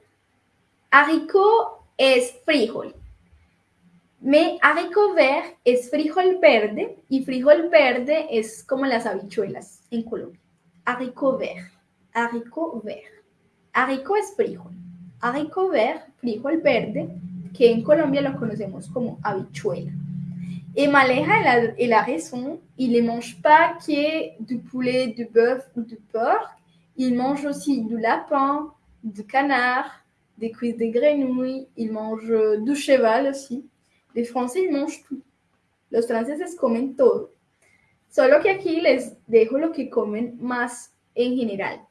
Speaker 7: Haricot es frijol. Mais haricot vert es frijol verde y frijol verde es como las habichuelas en Colombia. Haricot vert. haricot vert. Haricot es frijol. Haricot vert, frijol verde, que en Colombia lo conocemos como habichuela. Et Maleja, elle a, raison, il ne mange pas que du poulet, du bœuf ou du porc, il mange aussi du lapin, du canard, des cuisses de grenouilles, il mange du cheval aussi. Les Français, ils mangent tout. Los franceses comen todo. Solo que aquí les dejo lo que comen más en general.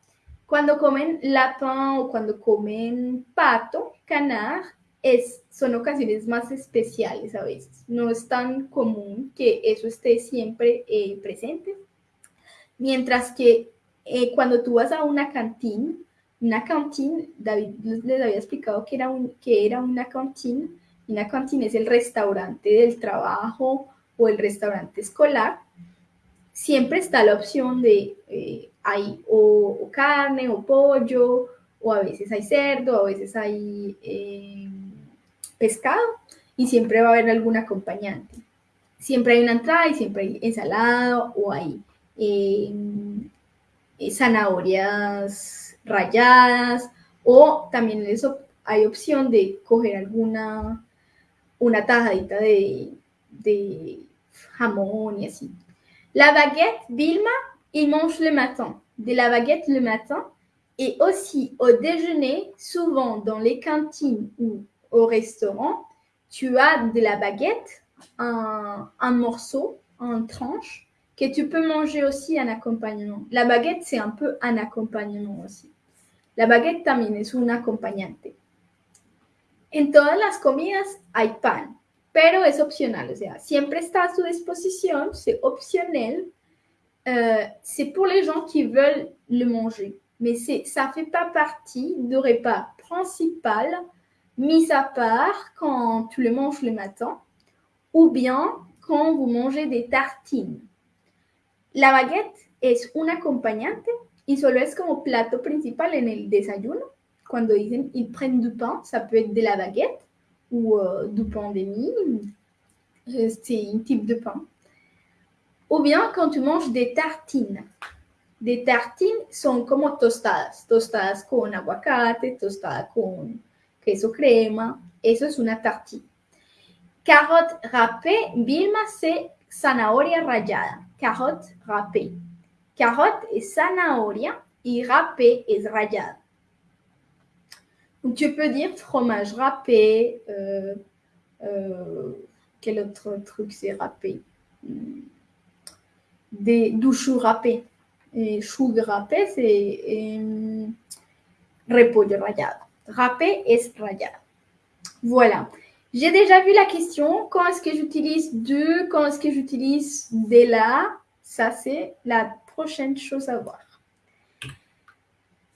Speaker 7: Cuando comen lapin o cuando comen pato, canard, es, son ocasiones más especiales a veces. No es tan común que eso esté siempre eh, presente. Mientras que eh, cuando tú vas a una cantina, una cantina, David les había explicado que era, un, que era una cantina. Una cantina es el restaurante del trabajo o el restaurante escolar. Siempre está la opción de eh, hay o, carne o pollo o a veces hay cerdo, a veces hay eh, pescado y siempre va a haber algún acompañante. Siempre hay una entrada y siempre hay ensalada o hay eh, eh, zanahorias ralladas o también hay opción de coger alguna una tajadita de, de jamón y así. La baguette, Vilma, il mange le matin. De la baguette le matin et aussi au déjeuner, souvent dans les cantines ou au restaurant, tu as de la baguette, un, un morceau, une tranche, que tu peux manger aussi en accompagnement. La baguette, c'est un peu un accompagnement aussi. La baguette también es un acompañante. En todas las comidas hay pan, pero es opcional, o sea, siempre está a su disposición, c'est optionnel. Euh, c'est pour les gens qui veulent le manger, mais ça ne fait pas partie du repas principal, mis à part quand tu le manges le matin, ou bien quand vous mangez des tartines. La baguette es un acompañante y solo es como plato principal en el desayuno. Cuando dicen ils prennent du pain, ça peut être de la baguette ou euh, de mie. C'est un type de pain. Ou bien quand tu manges des tartines. Des tartines son como tostadas. Tostadas con aguacate, tostadas con queso crema. Eso es una tartine. Carotte râpée, Vilma, c'est zanahoria rallada. Carotte râpée. Carotte es zanahoria y râpée es rallada. Tu peux dire fromage râpé. Euh, euh, quel autre truc c'est râpé? Des, Du chou râpé. Et chou râpé, c'est euh, repollo rallado. Râpé es rallado. Voilà. J'ai déjà vu la question. Quand est-ce que j'utilise de Quand est-ce que j'utilise de là? Ça, c'est la prochaine chose à voir.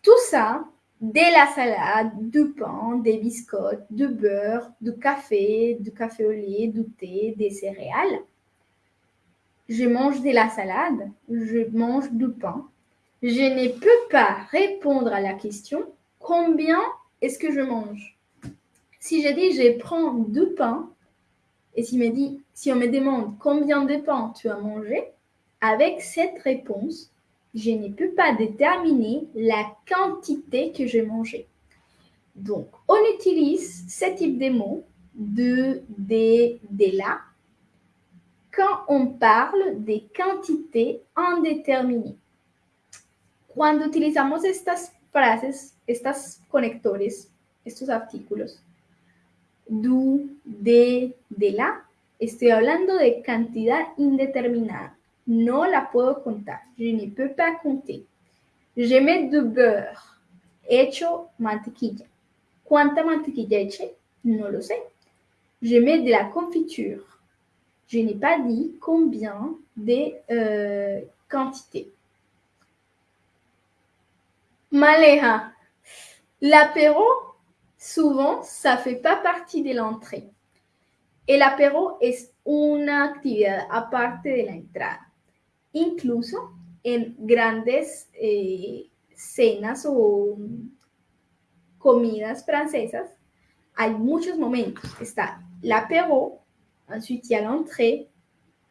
Speaker 7: Tout ça, de la salade, du pain, des biscottes, du beurre, du café, du café au lait, du thé, des céréales. Je mange de la salade, je mange du pain. Je ne peux pas répondre à la question combien est-ce que je mange? Si je dis je prends du pain, et si, me dit, si on me demande combien de pain tu as mangé, avec cette réponse, je ne peux pas déterminer la quantité que j'ai mangé. Donc, on utilise ce type de mots de, de, de là quand on parle de quantités indéterminées. Cuando utilizamos estas frases, estos conectores, estos artículos, du, de, de la, estoy hablando de cantidad indeterminada. No la puedo contar. Je ne peux pas compter. Je mets du beurre. Hecho mantequilla. ¿Cuánta mantequilla eché? No lo sé. Je mets de la confiture. Je n'ai pas dit combien de euh, quantité. Maleja. L'apéro, souvent, ça fait pas partie de l'entrée. El apéro es una actividad aparte de la entrada. Incluso en grandes eh, cenas o comidas francesas, hay muchos momentos. Está l'apéro, ensuite il y a l'entrée,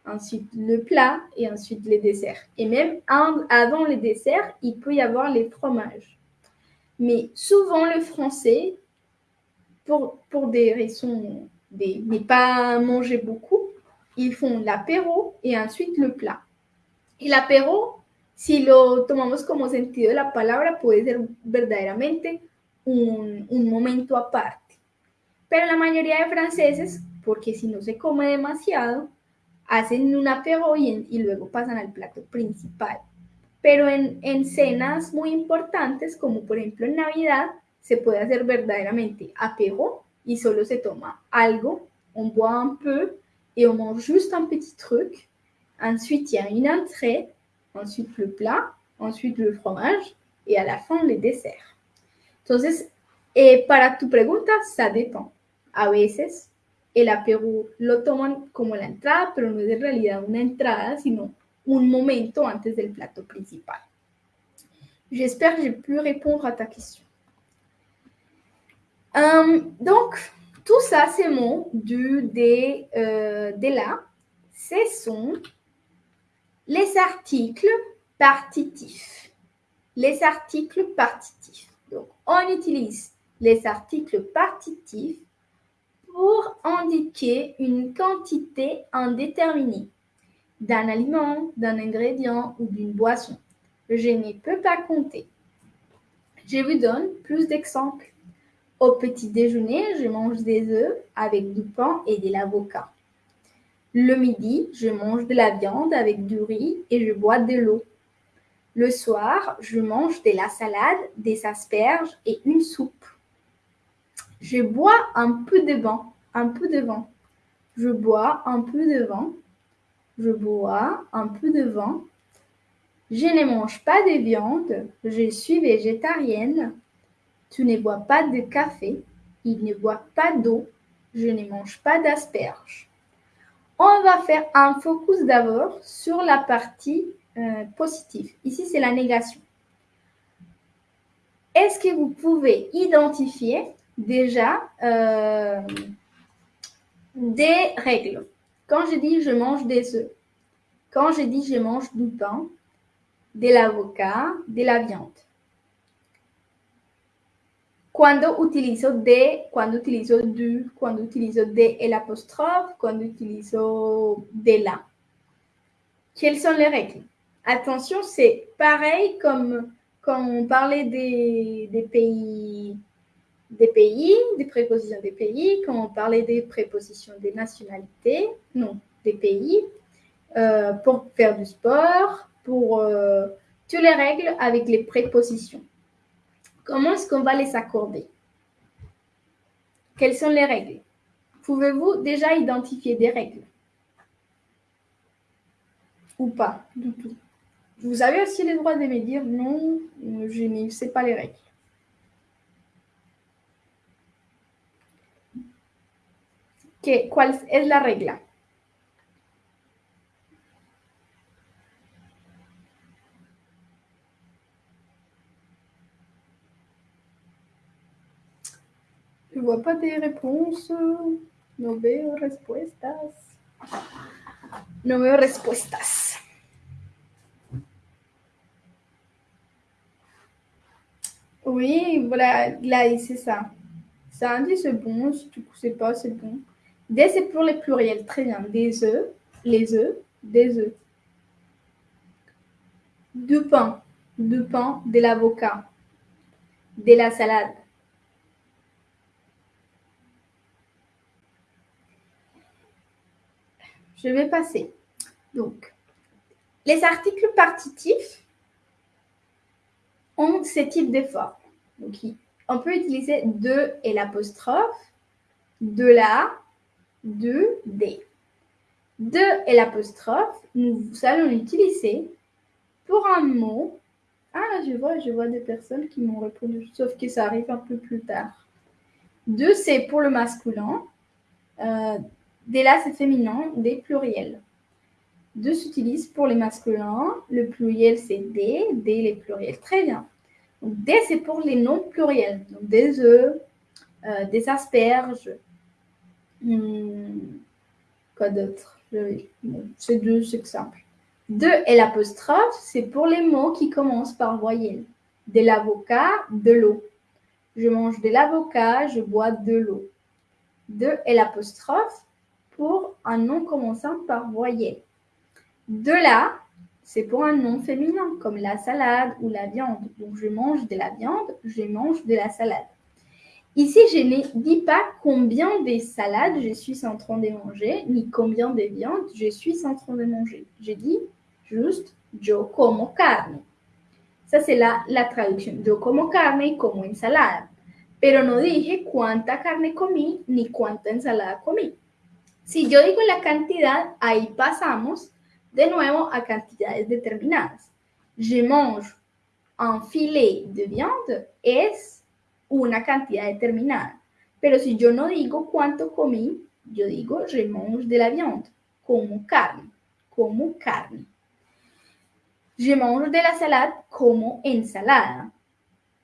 Speaker 7: ensuite le plat et ensuite les desserts. Et même avant les desserts, il peut y avoir les fromages. Mais souvent le français, pour, pour des raisons de ne pas manger beaucoup, ils font l'apéro et ensuite le plat. El apéro, si lo tomamos como sentido de la palabra, puede ser verdaderamente un, momento aparte. Pero la mayoría de franceses, porque si no se come demasiado, hacen un apéro y, y luego pasan al plato principal. Pero en, en cenas muy importantes, como por ejemplo en Navidad, se puede hacer verdaderamente apéro y solo se toma algo, on boit un peu et on mange juste un petit truc Ensuite, il y a une entrée, ensuite le plat, ensuite le fromage y a la fin les desserts. Entonces, eh, para tu pregunta, ça dépend. A veces el apéro lo toman como la entrada, pero no es en realidad una entrada, sino un momento antes del plato principal. J'espère que j'ai pu répondre à ta question. Euh, donc, tout ça, ces mots du, des, euh, de là, ce sont les articles partitifs. Les articles partitifs. Donc, on utilise les articles partitifs pour indiquer une quantité indéterminée d'un aliment, d'un ingrédient ou d'une boisson. Je ne peux pas compter. Je vous donne plus d'exemples. Au petit déjeuner, je mange des œufs avec du pain et de l'avocat. Le midi, je mange de la viande avec du riz et je bois de l'eau. Le soir, je mange de la salade, des asperges et une soupe. Je bois un peu de vin, un peu de vin. Je bois un peu de vin. Je bois un peu de vin. Je ne mange pas de viande. Je suis végétarienne. Tu ne bois pas de café. Il ne boit pas d'eau. Je ne mange pas d'asperges. On va faire un focus d'abord sur la partie euh, positive. Ici, c'est la négation. Est-ce que vous pouvez identifier déjà euh, des règles? Quand je dis je mange des œufs, quand je dis je mange du pain, de l'avocat, de la viande. Cuando utilizo de, cuando utilizo du, cuando utilizo de el apostrophe, cuando utilizo de la. Quelles sont les règles? Attention, c'est pareil comme quand on parlait des, des, pays, des pays, des prépositions des pays, quand on parlait des prépositions des nationalités, non, des pays, euh, pour faire du sport, pour euh, toutes les règles avec les prépositions. Comment est-ce qu'on va les accorder? Quelles sont les règles? Pouvez-vous déjà identifier des règles? Ou pas? Du tout. Vous avez aussi le droit de me dire non, je ne sais pas les règles. ¿Qué, ¿Cuál es la regla? Je vois pas des réponses. No respuestas. No respuestas. Oui, voilà, là, c'est ça. Ça dit c'est bon, si tu ne pas, c'est bon. D, c'est pour les pluriels. Très bien. Des œufs, les œufs, des œufs. Du pain, du pain, de l'avocat, de la salade. Je vais passer. Donc, les articles partitifs ont ce type de forme. Donc, on peut utiliser de et l'apostrophe, de la, de, des. De et l'apostrophe, nous allons l'utiliser pour un mot. Ah, je vois, je vois des personnes qui m'ont répondu, sauf que ça arrive un peu plus tard. De, c'est pour le masculin. Euh, Dès là, c'est féminin, des pluriels. De s'utilise pour les masculins. Le pluriel, c'est des. Des, les pluriels. Très bien. Donc, des, c'est pour les noms pluriels. Donc, des œufs, euh, des asperges. Hmm, quoi d'autre? C'est deux exemples. De et l'apostrophe, c'est pour les mots qui commencent par voyelle. De l'avocat, de l'eau. Je mange de l'avocat, je bois de l'eau. De et l'apostrophe, pour un nom commençant par voyelle. De là, c'est pour un nom féminin, comme la salade ou la viande. Donc, je mange de la viande, je mange de la salade. Ici, je ne dis pas combien de salades je suis en train de manger, ni combien de viandes je suis en train de manger. Je dis juste yo como carne. Ça, c'est la, la traduction. Yo como carne como ensalada. Pero no dije cuánta carne comí ni cuánta ensalada comí. Si yo digo la cantidad, ahí pasamos de nuevo a cantidades determinadas. Je mange un filet de viande es una cantidad determinada. Pero si yo no digo cuánto comí, yo digo je mange de la viande, como carne, como carne. Je mange de la salade como ensalada.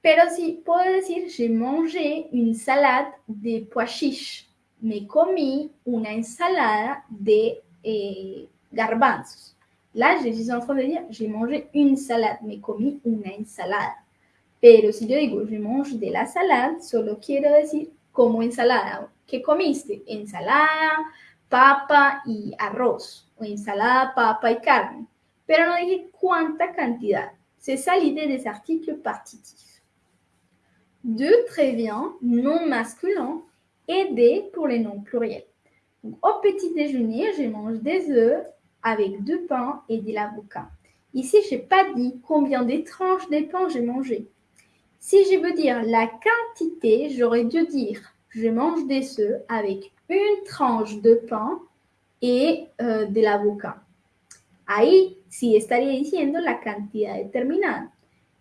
Speaker 7: Pero si puedo decir, j'ai mangé une salade de pois chiches. Me comí una ensalada de eh, garbanzos. Là, suis en train de dire, j'ai mangé une salade, me comí una ensalada. Pero si yo digo, je mange de la salade, solo quiero decir como ensalada. ¿Qué comiste? Ensalada, papa y arroz. O ensalada, papa y carne. Pero no dije cuánta cantidad. C'est ça l'idée des articles partitifs. De très bien, non masculin, et des pour les noms pluriels. Au petit déjeuner, je mange des œufs avec deux pains et de l'avocat. Ici, je n'ai pas dit combien de tranches de pain j'ai mangé. Si je veux dire la quantité, j'aurais dû dire je mange des œufs avec une tranche de pain et euh, de l'avocat. Ahí sí estaría diciendo la cantidad determinada.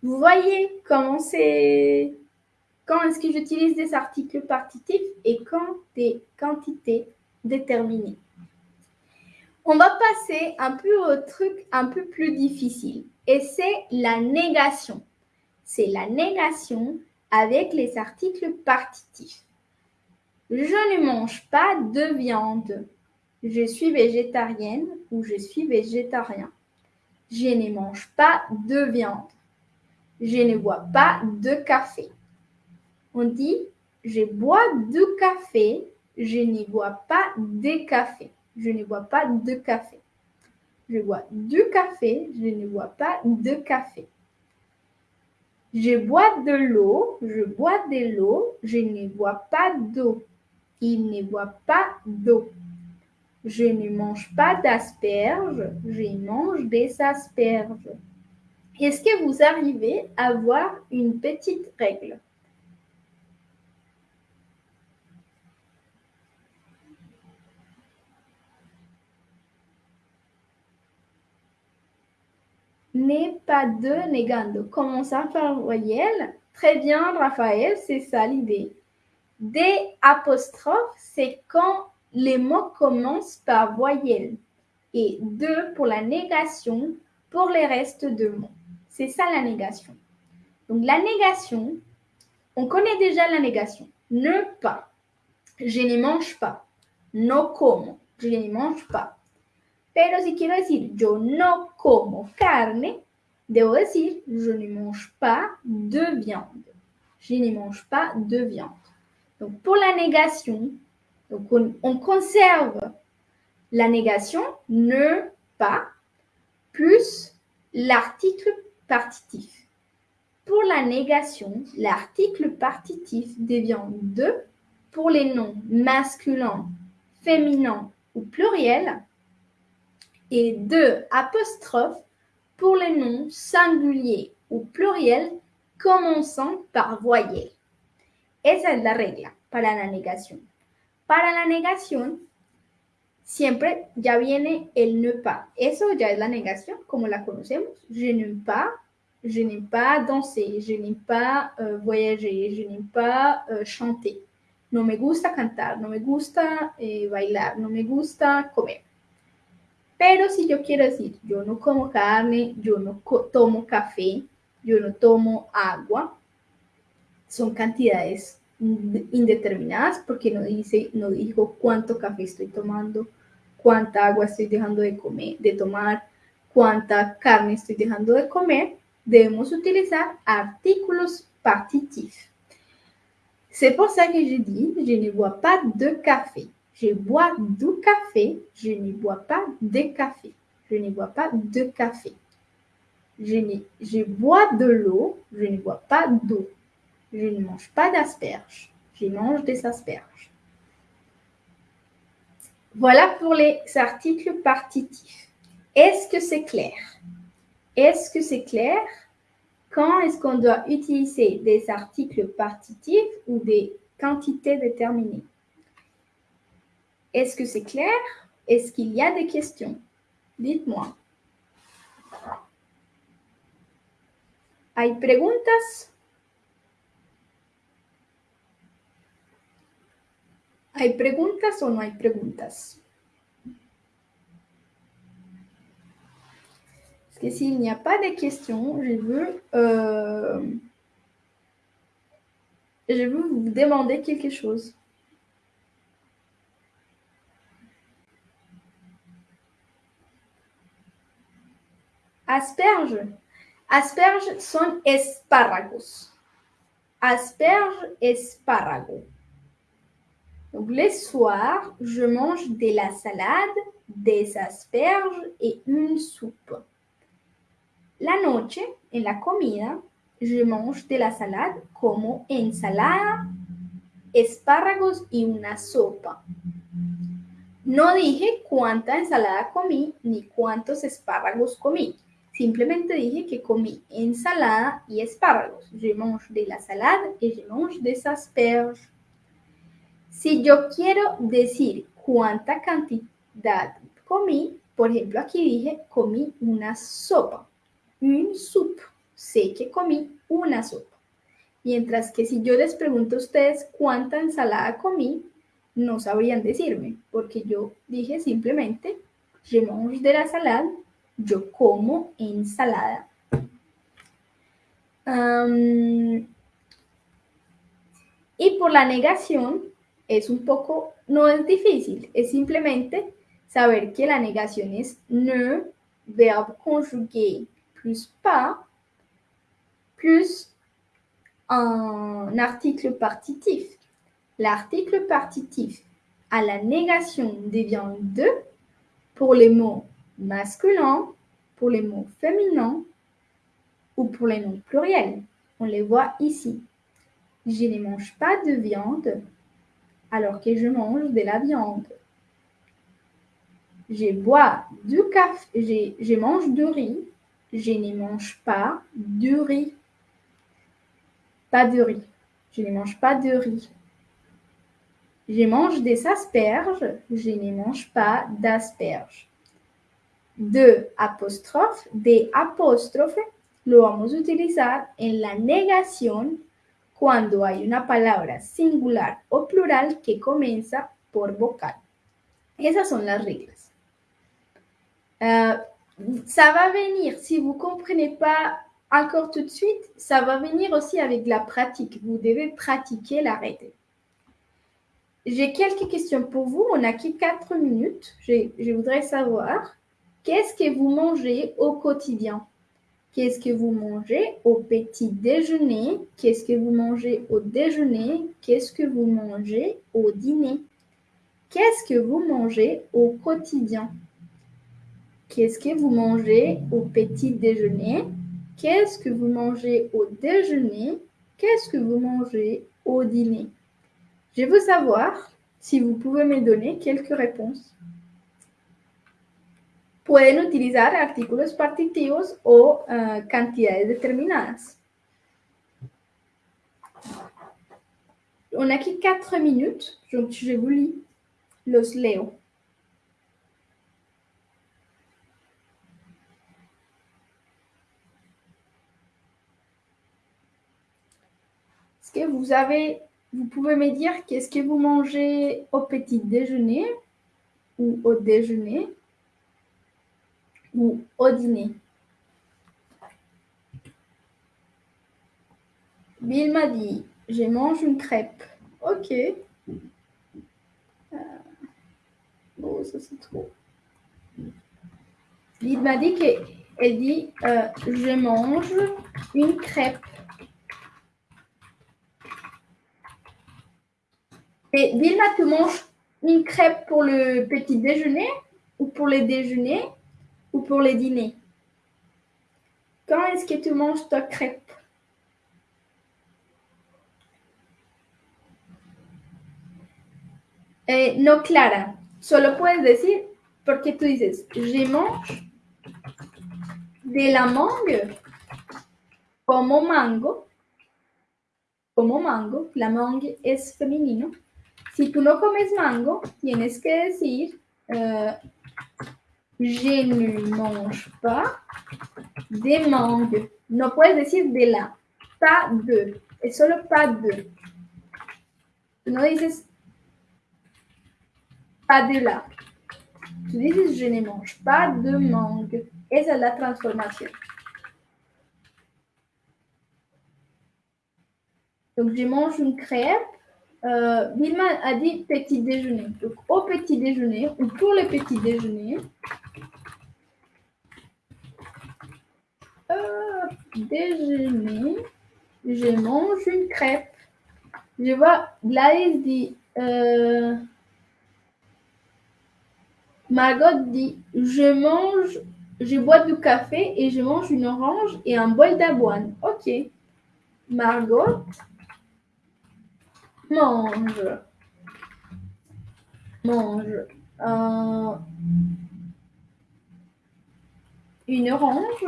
Speaker 7: Vous voyez comment c'est quand est-ce que j'utilise des articles partitifs et quand des quantités déterminées? On va passer un peu au truc un peu plus difficile et c'est la négation. C'est la négation avec les articles partitifs. Je ne mange pas de viande. Je suis végétarienne ou je suis végétarien. Je ne mange pas de viande. Je ne bois pas de café. On dit je bois du café, je ne bois pas de café. Je ne bois pas de café. Je bois du café, je ne bois pas de café. Je bois de l'eau, je bois de l'eau, je ne bois pas d'eau. Il ne boit pas d'eau. Je ne mange pas d'asperges, je mange des asperges. Est-ce que vous arrivez à voir une petite règle? N'est pas de negando. Commençant par voyelle. Très bien, Raphaël, c'est ça l'idée. Des apostrophes, c'est quand les mots commencent par voyelle. Et deux pour la négation pour les restes de mots. C'est ça la négation. Donc la négation, on connaît déjà la négation. Ne pas. Je ne mange pas. No como. Je ne mange pas. Pero si quiero decir yo no je ne mange pas de viande. Je ne mange pas de viande. Donc pour la négation, donc on, on conserve la négation ne pas plus l'article partitif. Pour la négation, l'article partitif devient de pour les noms masculins, féminins ou pluriels et de apostrophe pour les noms singuliers ou pluriels commençant par voyelle. Esa es la regla para la negación. Para la negación, siempre ya viene el ne pas. Eso ya es la negación, como la conocemos. Je n'aime pas, je n'aime pas danser, je n'aime pas euh, voyager, je n'aime pas euh, chanter. No me gusta cantar, no me gusta eh, bailar, no me gusta comer. Pero si yo quiero decir, yo no como carne, yo no tomo café, yo no tomo agua, son cantidades indeterminadas porque no dice, no dijo cuánto café estoy tomando, cuánta agua estoy dejando de comer, de tomar, cuánta carne estoy dejando de comer, debemos utilizar artículos partitifs. C'est pour ça que je dis, je ne bois pas de café. Je bois du café, je ne bois pas de café. Je ne bois pas de café. Je, bois de l'eau, je ne bois pas d'eau. Je ne mange pas d'asperges, je mange des asperges. Voilà pour les articles partitifs. Est-ce que c'est clair? Est-ce que c'est clair? Quand est-ce qu'on doit utiliser des articles partitifs ou des quantités déterminées? Est-ce que c'est clair? Est-ce qu'il y a des questions? Dites-moi. ¿Hay preguntas? ¿Hay preguntas o no hay preguntas? Parce que s'il n'y a pas de questions, je veux, euh, vous demander quelque chose. Asperges. Asperges son espárragos. Asperges, espárrago. Donc, le soir, je mange de la salade, des asperges et une soupe. La noche, en la comida, je mange de la salade como ensalada, espárragos y una sopa. No dije cuánta ensalada comí ni cuántos espárragos comí. Simplemente dije que comí ensalada y espárragos. Je mange de la salade et je mange des asperges. Si yo quiero decir cuánta cantidad comí, por ejemplo, aquí dije comí una sopa. Une soupe. Sé que comí una sopa. Mientras que si yo les pregunto a ustedes cuánta ensalada comí, no sabrían decirme, porque yo dije simplemente, je mange de la salade, yo como ensalada. Am, y por la negación es un poco, no es difícil, es simplemente saber que la negación es ne, verbe conjugué plus pas, plus un article partitif. L'article partitif à la négation devient de pour les mots masculins, pour les mots féminins ou pour les noms pluriels. On les voit ici. Je ne mange pas de viande alors que je mange de la viande. Je bois du café, je, mange du riz, je ne mange pas du riz. Pas de riz. Je ne mange pas de riz. Je mange des asperges, je ne mange pas d'asperges. De apóstrofe, de apóstrofe, lo vamos a utilizar en la negación cuando hay una palabra singular o plural que comienza por vocal. Esas son las reglas. Euh, ça va venir, si vous ne comprenez pas encore tout de suite, ça va venir aussi avec la pratique. Vous devez pratiquer l'arrêté. J'ai quelques questions pour vous. On n'a que 4 minutes. Je voudrais savoir, qu'est-ce que vous mangez au quotidien? Qu'est-ce que vous mangez au petit déjeuner? Qu'est-ce que vous mangez au déjeuner? Qu'est-ce que vous mangez au dîner? Qu'est-ce que vous mangez au quotidien? Qu'est-ce que vous mangez au petit déjeuner? Qu'est-ce que vous mangez au déjeuner? Qu'est-ce que vous mangez au dîner? Je veux savoir si vous pouvez me donner quelques réponses. Pueden utilizar artículos partitivos o uh, cantidades determinadas. On a que 4 minutes, donc je vous lis. Los leo. Est-ce que vous avez, vous pouvez me dire qu'est-ce que vous mangez au petit déjeuner ou au déjeuner? Ou au dîner Bill m'a dit, je mange une crêpe. Ok. Euh, Oh, ça c'est trop. Bill m'a dit qu'elle dit, euh, je mange une crêpe. Et Vilma, tu manges une crêpe pour le petit déjeuner ou pour le déjeuner ou pour le dîner Quand est-ce que tu manges ta crêpe Eh, no, Clara, solo puedes decir, porque tú dices, je mange de la mangue como mango, como mango, la mangue es femenino. Si tú no comes mango, tienes que decir, euh, je ne mange pas de mangue. No puedes decir de la, pas de, es solo pas de. Tú no pas de la. Tú dices, je ne mange pas de mangue. Esa es la transformación. Donc, je mange une crêpe. Euh, a dit petit déjeuner. Donc, au petit déjeuner ou pour le petit déjeuner. Déjeuner, je mange une crêpe. Je vois Gladys dit. euh, Margot dit Je mange, je bois du café et je mange une orange et un bol d'avoine. Ok. Margot mange. Mange. une orange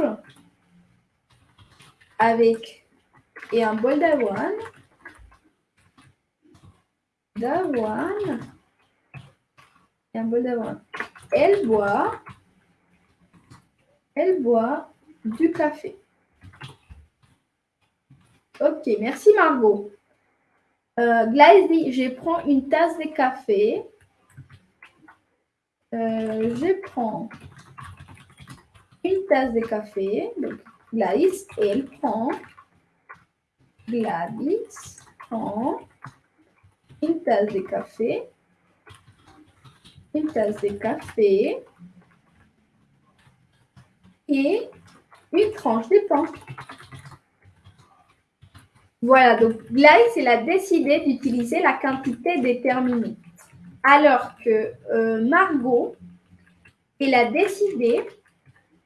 Speaker 7: avec et un bol d'avoine. D'avoine. Et un bol d'avoine. Elle boit. Elle boit du café. Ok, merci Margot. Euh, Gladys dit, je prends une tasse de café. Euh, je prends une tasse de café. Gladys, elle prend. Gladys prend une tasse de café. Une tasse de café. Et une tranche de pain. Voilà, donc Gladys, elle a décidé d'utiliser la quantité déterminée. Alors que euh, Margot, elle a décidé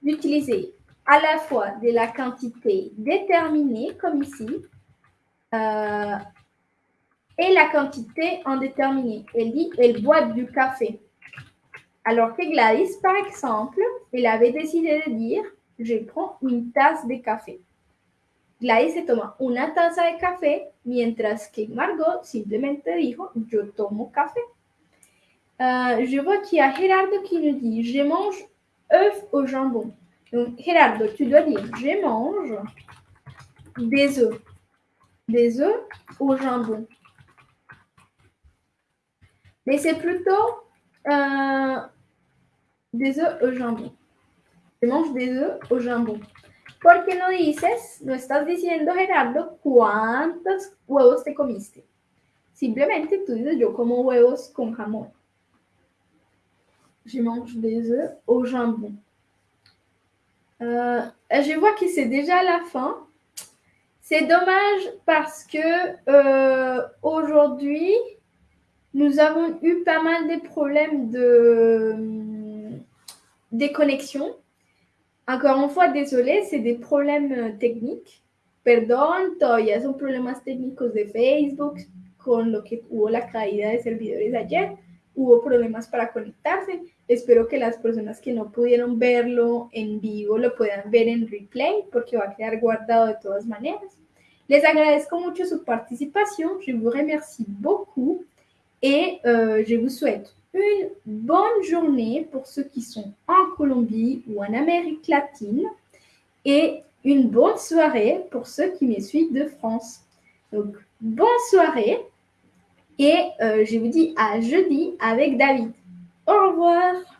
Speaker 7: d'utiliser à la fois de la quantité déterminée, comme ici, euh, et la quantité indéterminée. Elle dit, elle boit du café. Alors que Gladys, par exemple, elle avait décidé de dire, je prends une tasse de café. Gladys se toma una taza de café, mientras que Margot simplemente dijo, yo tomo café. Euh, je vois qu'il y a Gerardo qui nous dit, je mange œufs au jambon. Donc, Gerardo, tu dois dire, je mange des œufs. Des œufs au jambon. Mais c'est plutôt euh, des œufs au jambon. Je mange des œufs au jambon. ¿Por qué no dices, no estás diciendo, Gerardo, cuántos huevos te comiste? Simplemente tú dices, yo como huevos con jamón. Je mange des œufs au jambon. Euh, je vois que c'est déjà la fin. C'est dommage parce que euh, aujourd'hui, nous avons eu pas mal de problèmes de déconnexion. Encore une fois, désolé, c'est des problèmes euh, techniques. Perdón, todavía son problemas técnicos de Facebook con lo que hubo la caída de servidores ayer. Hubo problemas para conectarse. Espero que las personas que no pudieron verlo en vivo lo puedan ver en replay porque va a quedar guardado de todas maneras. Les agradezco mucho su participación. Je vous remercie beaucoup et euh, je vous souhaite une bonne journée pour ceux qui sont en Colombie ou en Amérique latine et une bonne soirée pour ceux qui me suivent de France. Donc, bonne soirée et euh, je vous dis à jeudi avec David. Au revoir.